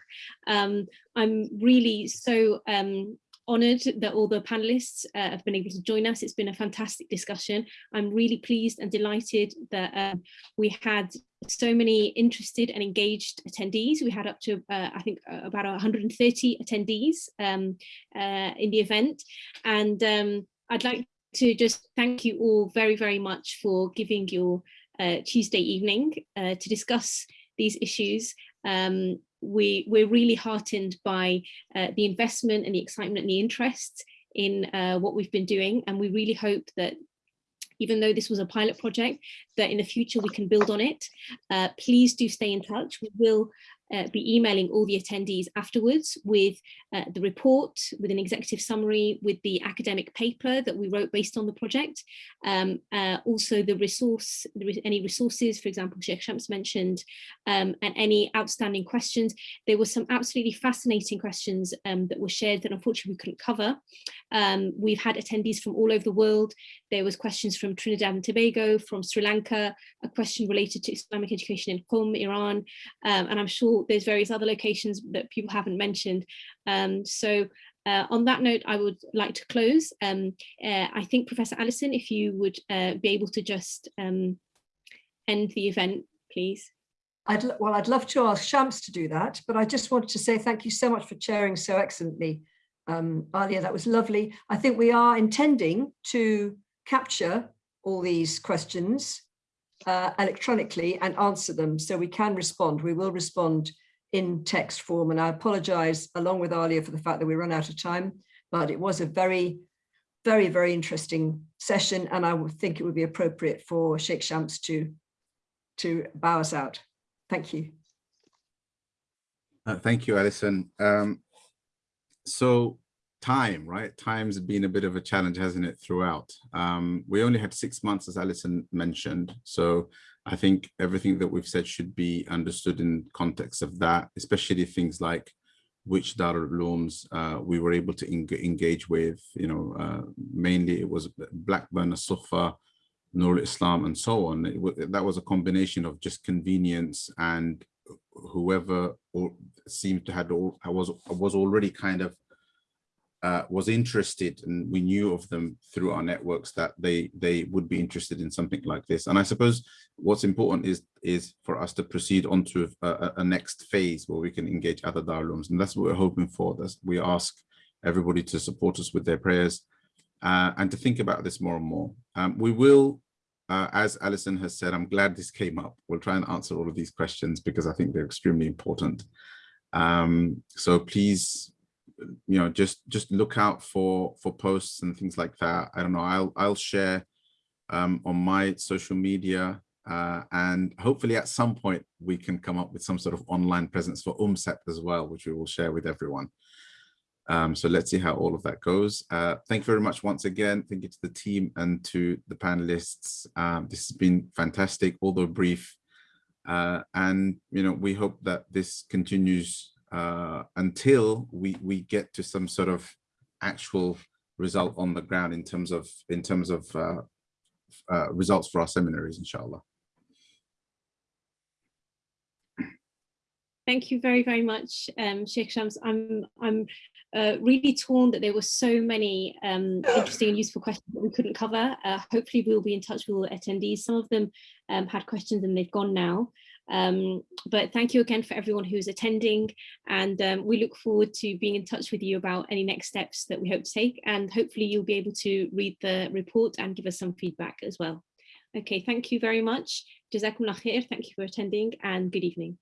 Um, I'm really so um, honoured that all the panellists uh, have been able to join us. It's been a fantastic discussion. I'm really pleased and delighted that um, we had so many interested and engaged attendees. We had up to, uh, I think, uh, about 130 attendees um, uh, in the event. And um, I'd like to just thank you all very, very much for giving your uh, Tuesday evening uh, to discuss these issues. Um, we, we're really heartened by uh, the investment and the excitement and the interest in uh, what we've been doing. And we really hope that even though this was a pilot project, that in the future we can build on it. Uh, please do stay in touch. We will uh, be emailing all the attendees afterwards with uh, the report, with an executive summary, with the academic paper that we wrote based on the project. Um, uh, also the resource, any resources, for example, Sheikh Shams mentioned, um, and any outstanding questions. There were some absolutely fascinating questions um, that were shared that unfortunately we couldn't cover. Um, we've had attendees from all over the world. There was questions from Trinidad and Tobago, from Sri Lanka, a question related to Islamic education in Qom, Iran, um, and I'm sure there's various other locations that people haven't mentioned. Um, so uh, on that note, I would like to close. Um, uh, I think Professor Alison, if you would uh, be able to just um, end the event, please. I'd, well, I'd love to ask Shams to do that, but I just wanted to say thank you so much for chairing so excellently. Um, Alia, that was lovely. I think we are intending to capture all these questions uh, electronically and answer them so we can respond. We will respond in text form and I apologize along with Alia for the fact that we run out of time, but it was a very, very, very interesting session and I would think it would be appropriate for Sheikh Shams to, to bow us out. Thank you. Uh, thank you, Alison. Um, so time, right? Time's been a bit of a challenge, hasn't it, throughout? Um, we only had six months, as Alison mentioned. So I think everything that we've said should be understood in context of that, especially things like which Darul Ulooms uh, we were able to engage with, you know, uh, mainly it was Blackburn, Suffa, Nur Islam, and so on. That was a combination of just convenience and whoever or seemed to had all was was already kind of uh, was interested and we knew of them through our networks that they they would be interested in something like this and i suppose what's important is is for us to proceed on to a, a next phase where we can engage other Darul and that's what we're hoping for that's we ask everybody to support us with their prayers uh, and to think about this more and more um, we will uh, as Alison has said, I'm glad this came up. We'll try and answer all of these questions because I think they're extremely important. Um, so please you know just just look out for for posts and things like that. I don't know i'll i'll share um, on my social media uh, and hopefully at some point we can come up with some sort of online presence for UMSEP as well which we will share with everyone. Um, so let's see how all of that goes. Uh, thank you very much once again. Thank you to the team and to the panelists. Um, this has been fantastic although brief. Uh, and you know we hope that this continues uh, until we we get to some sort of actual result on the ground in terms of in terms of uh, uh, results for our seminaries, inshallah. Thank you very, very much, um, Sheikh Shams. I'm, I'm uh, really torn that there were so many um, interesting and useful questions that we couldn't cover. Uh, hopefully we'll be in touch with all attendees. Some of them um, had questions and they've gone now. Um, but thank you again for everyone who's attending and um, we look forward to being in touch with you about any next steps that we hope to take and hopefully you'll be able to read the report and give us some feedback as well. Okay, thank you very much. Thank you for attending and good evening.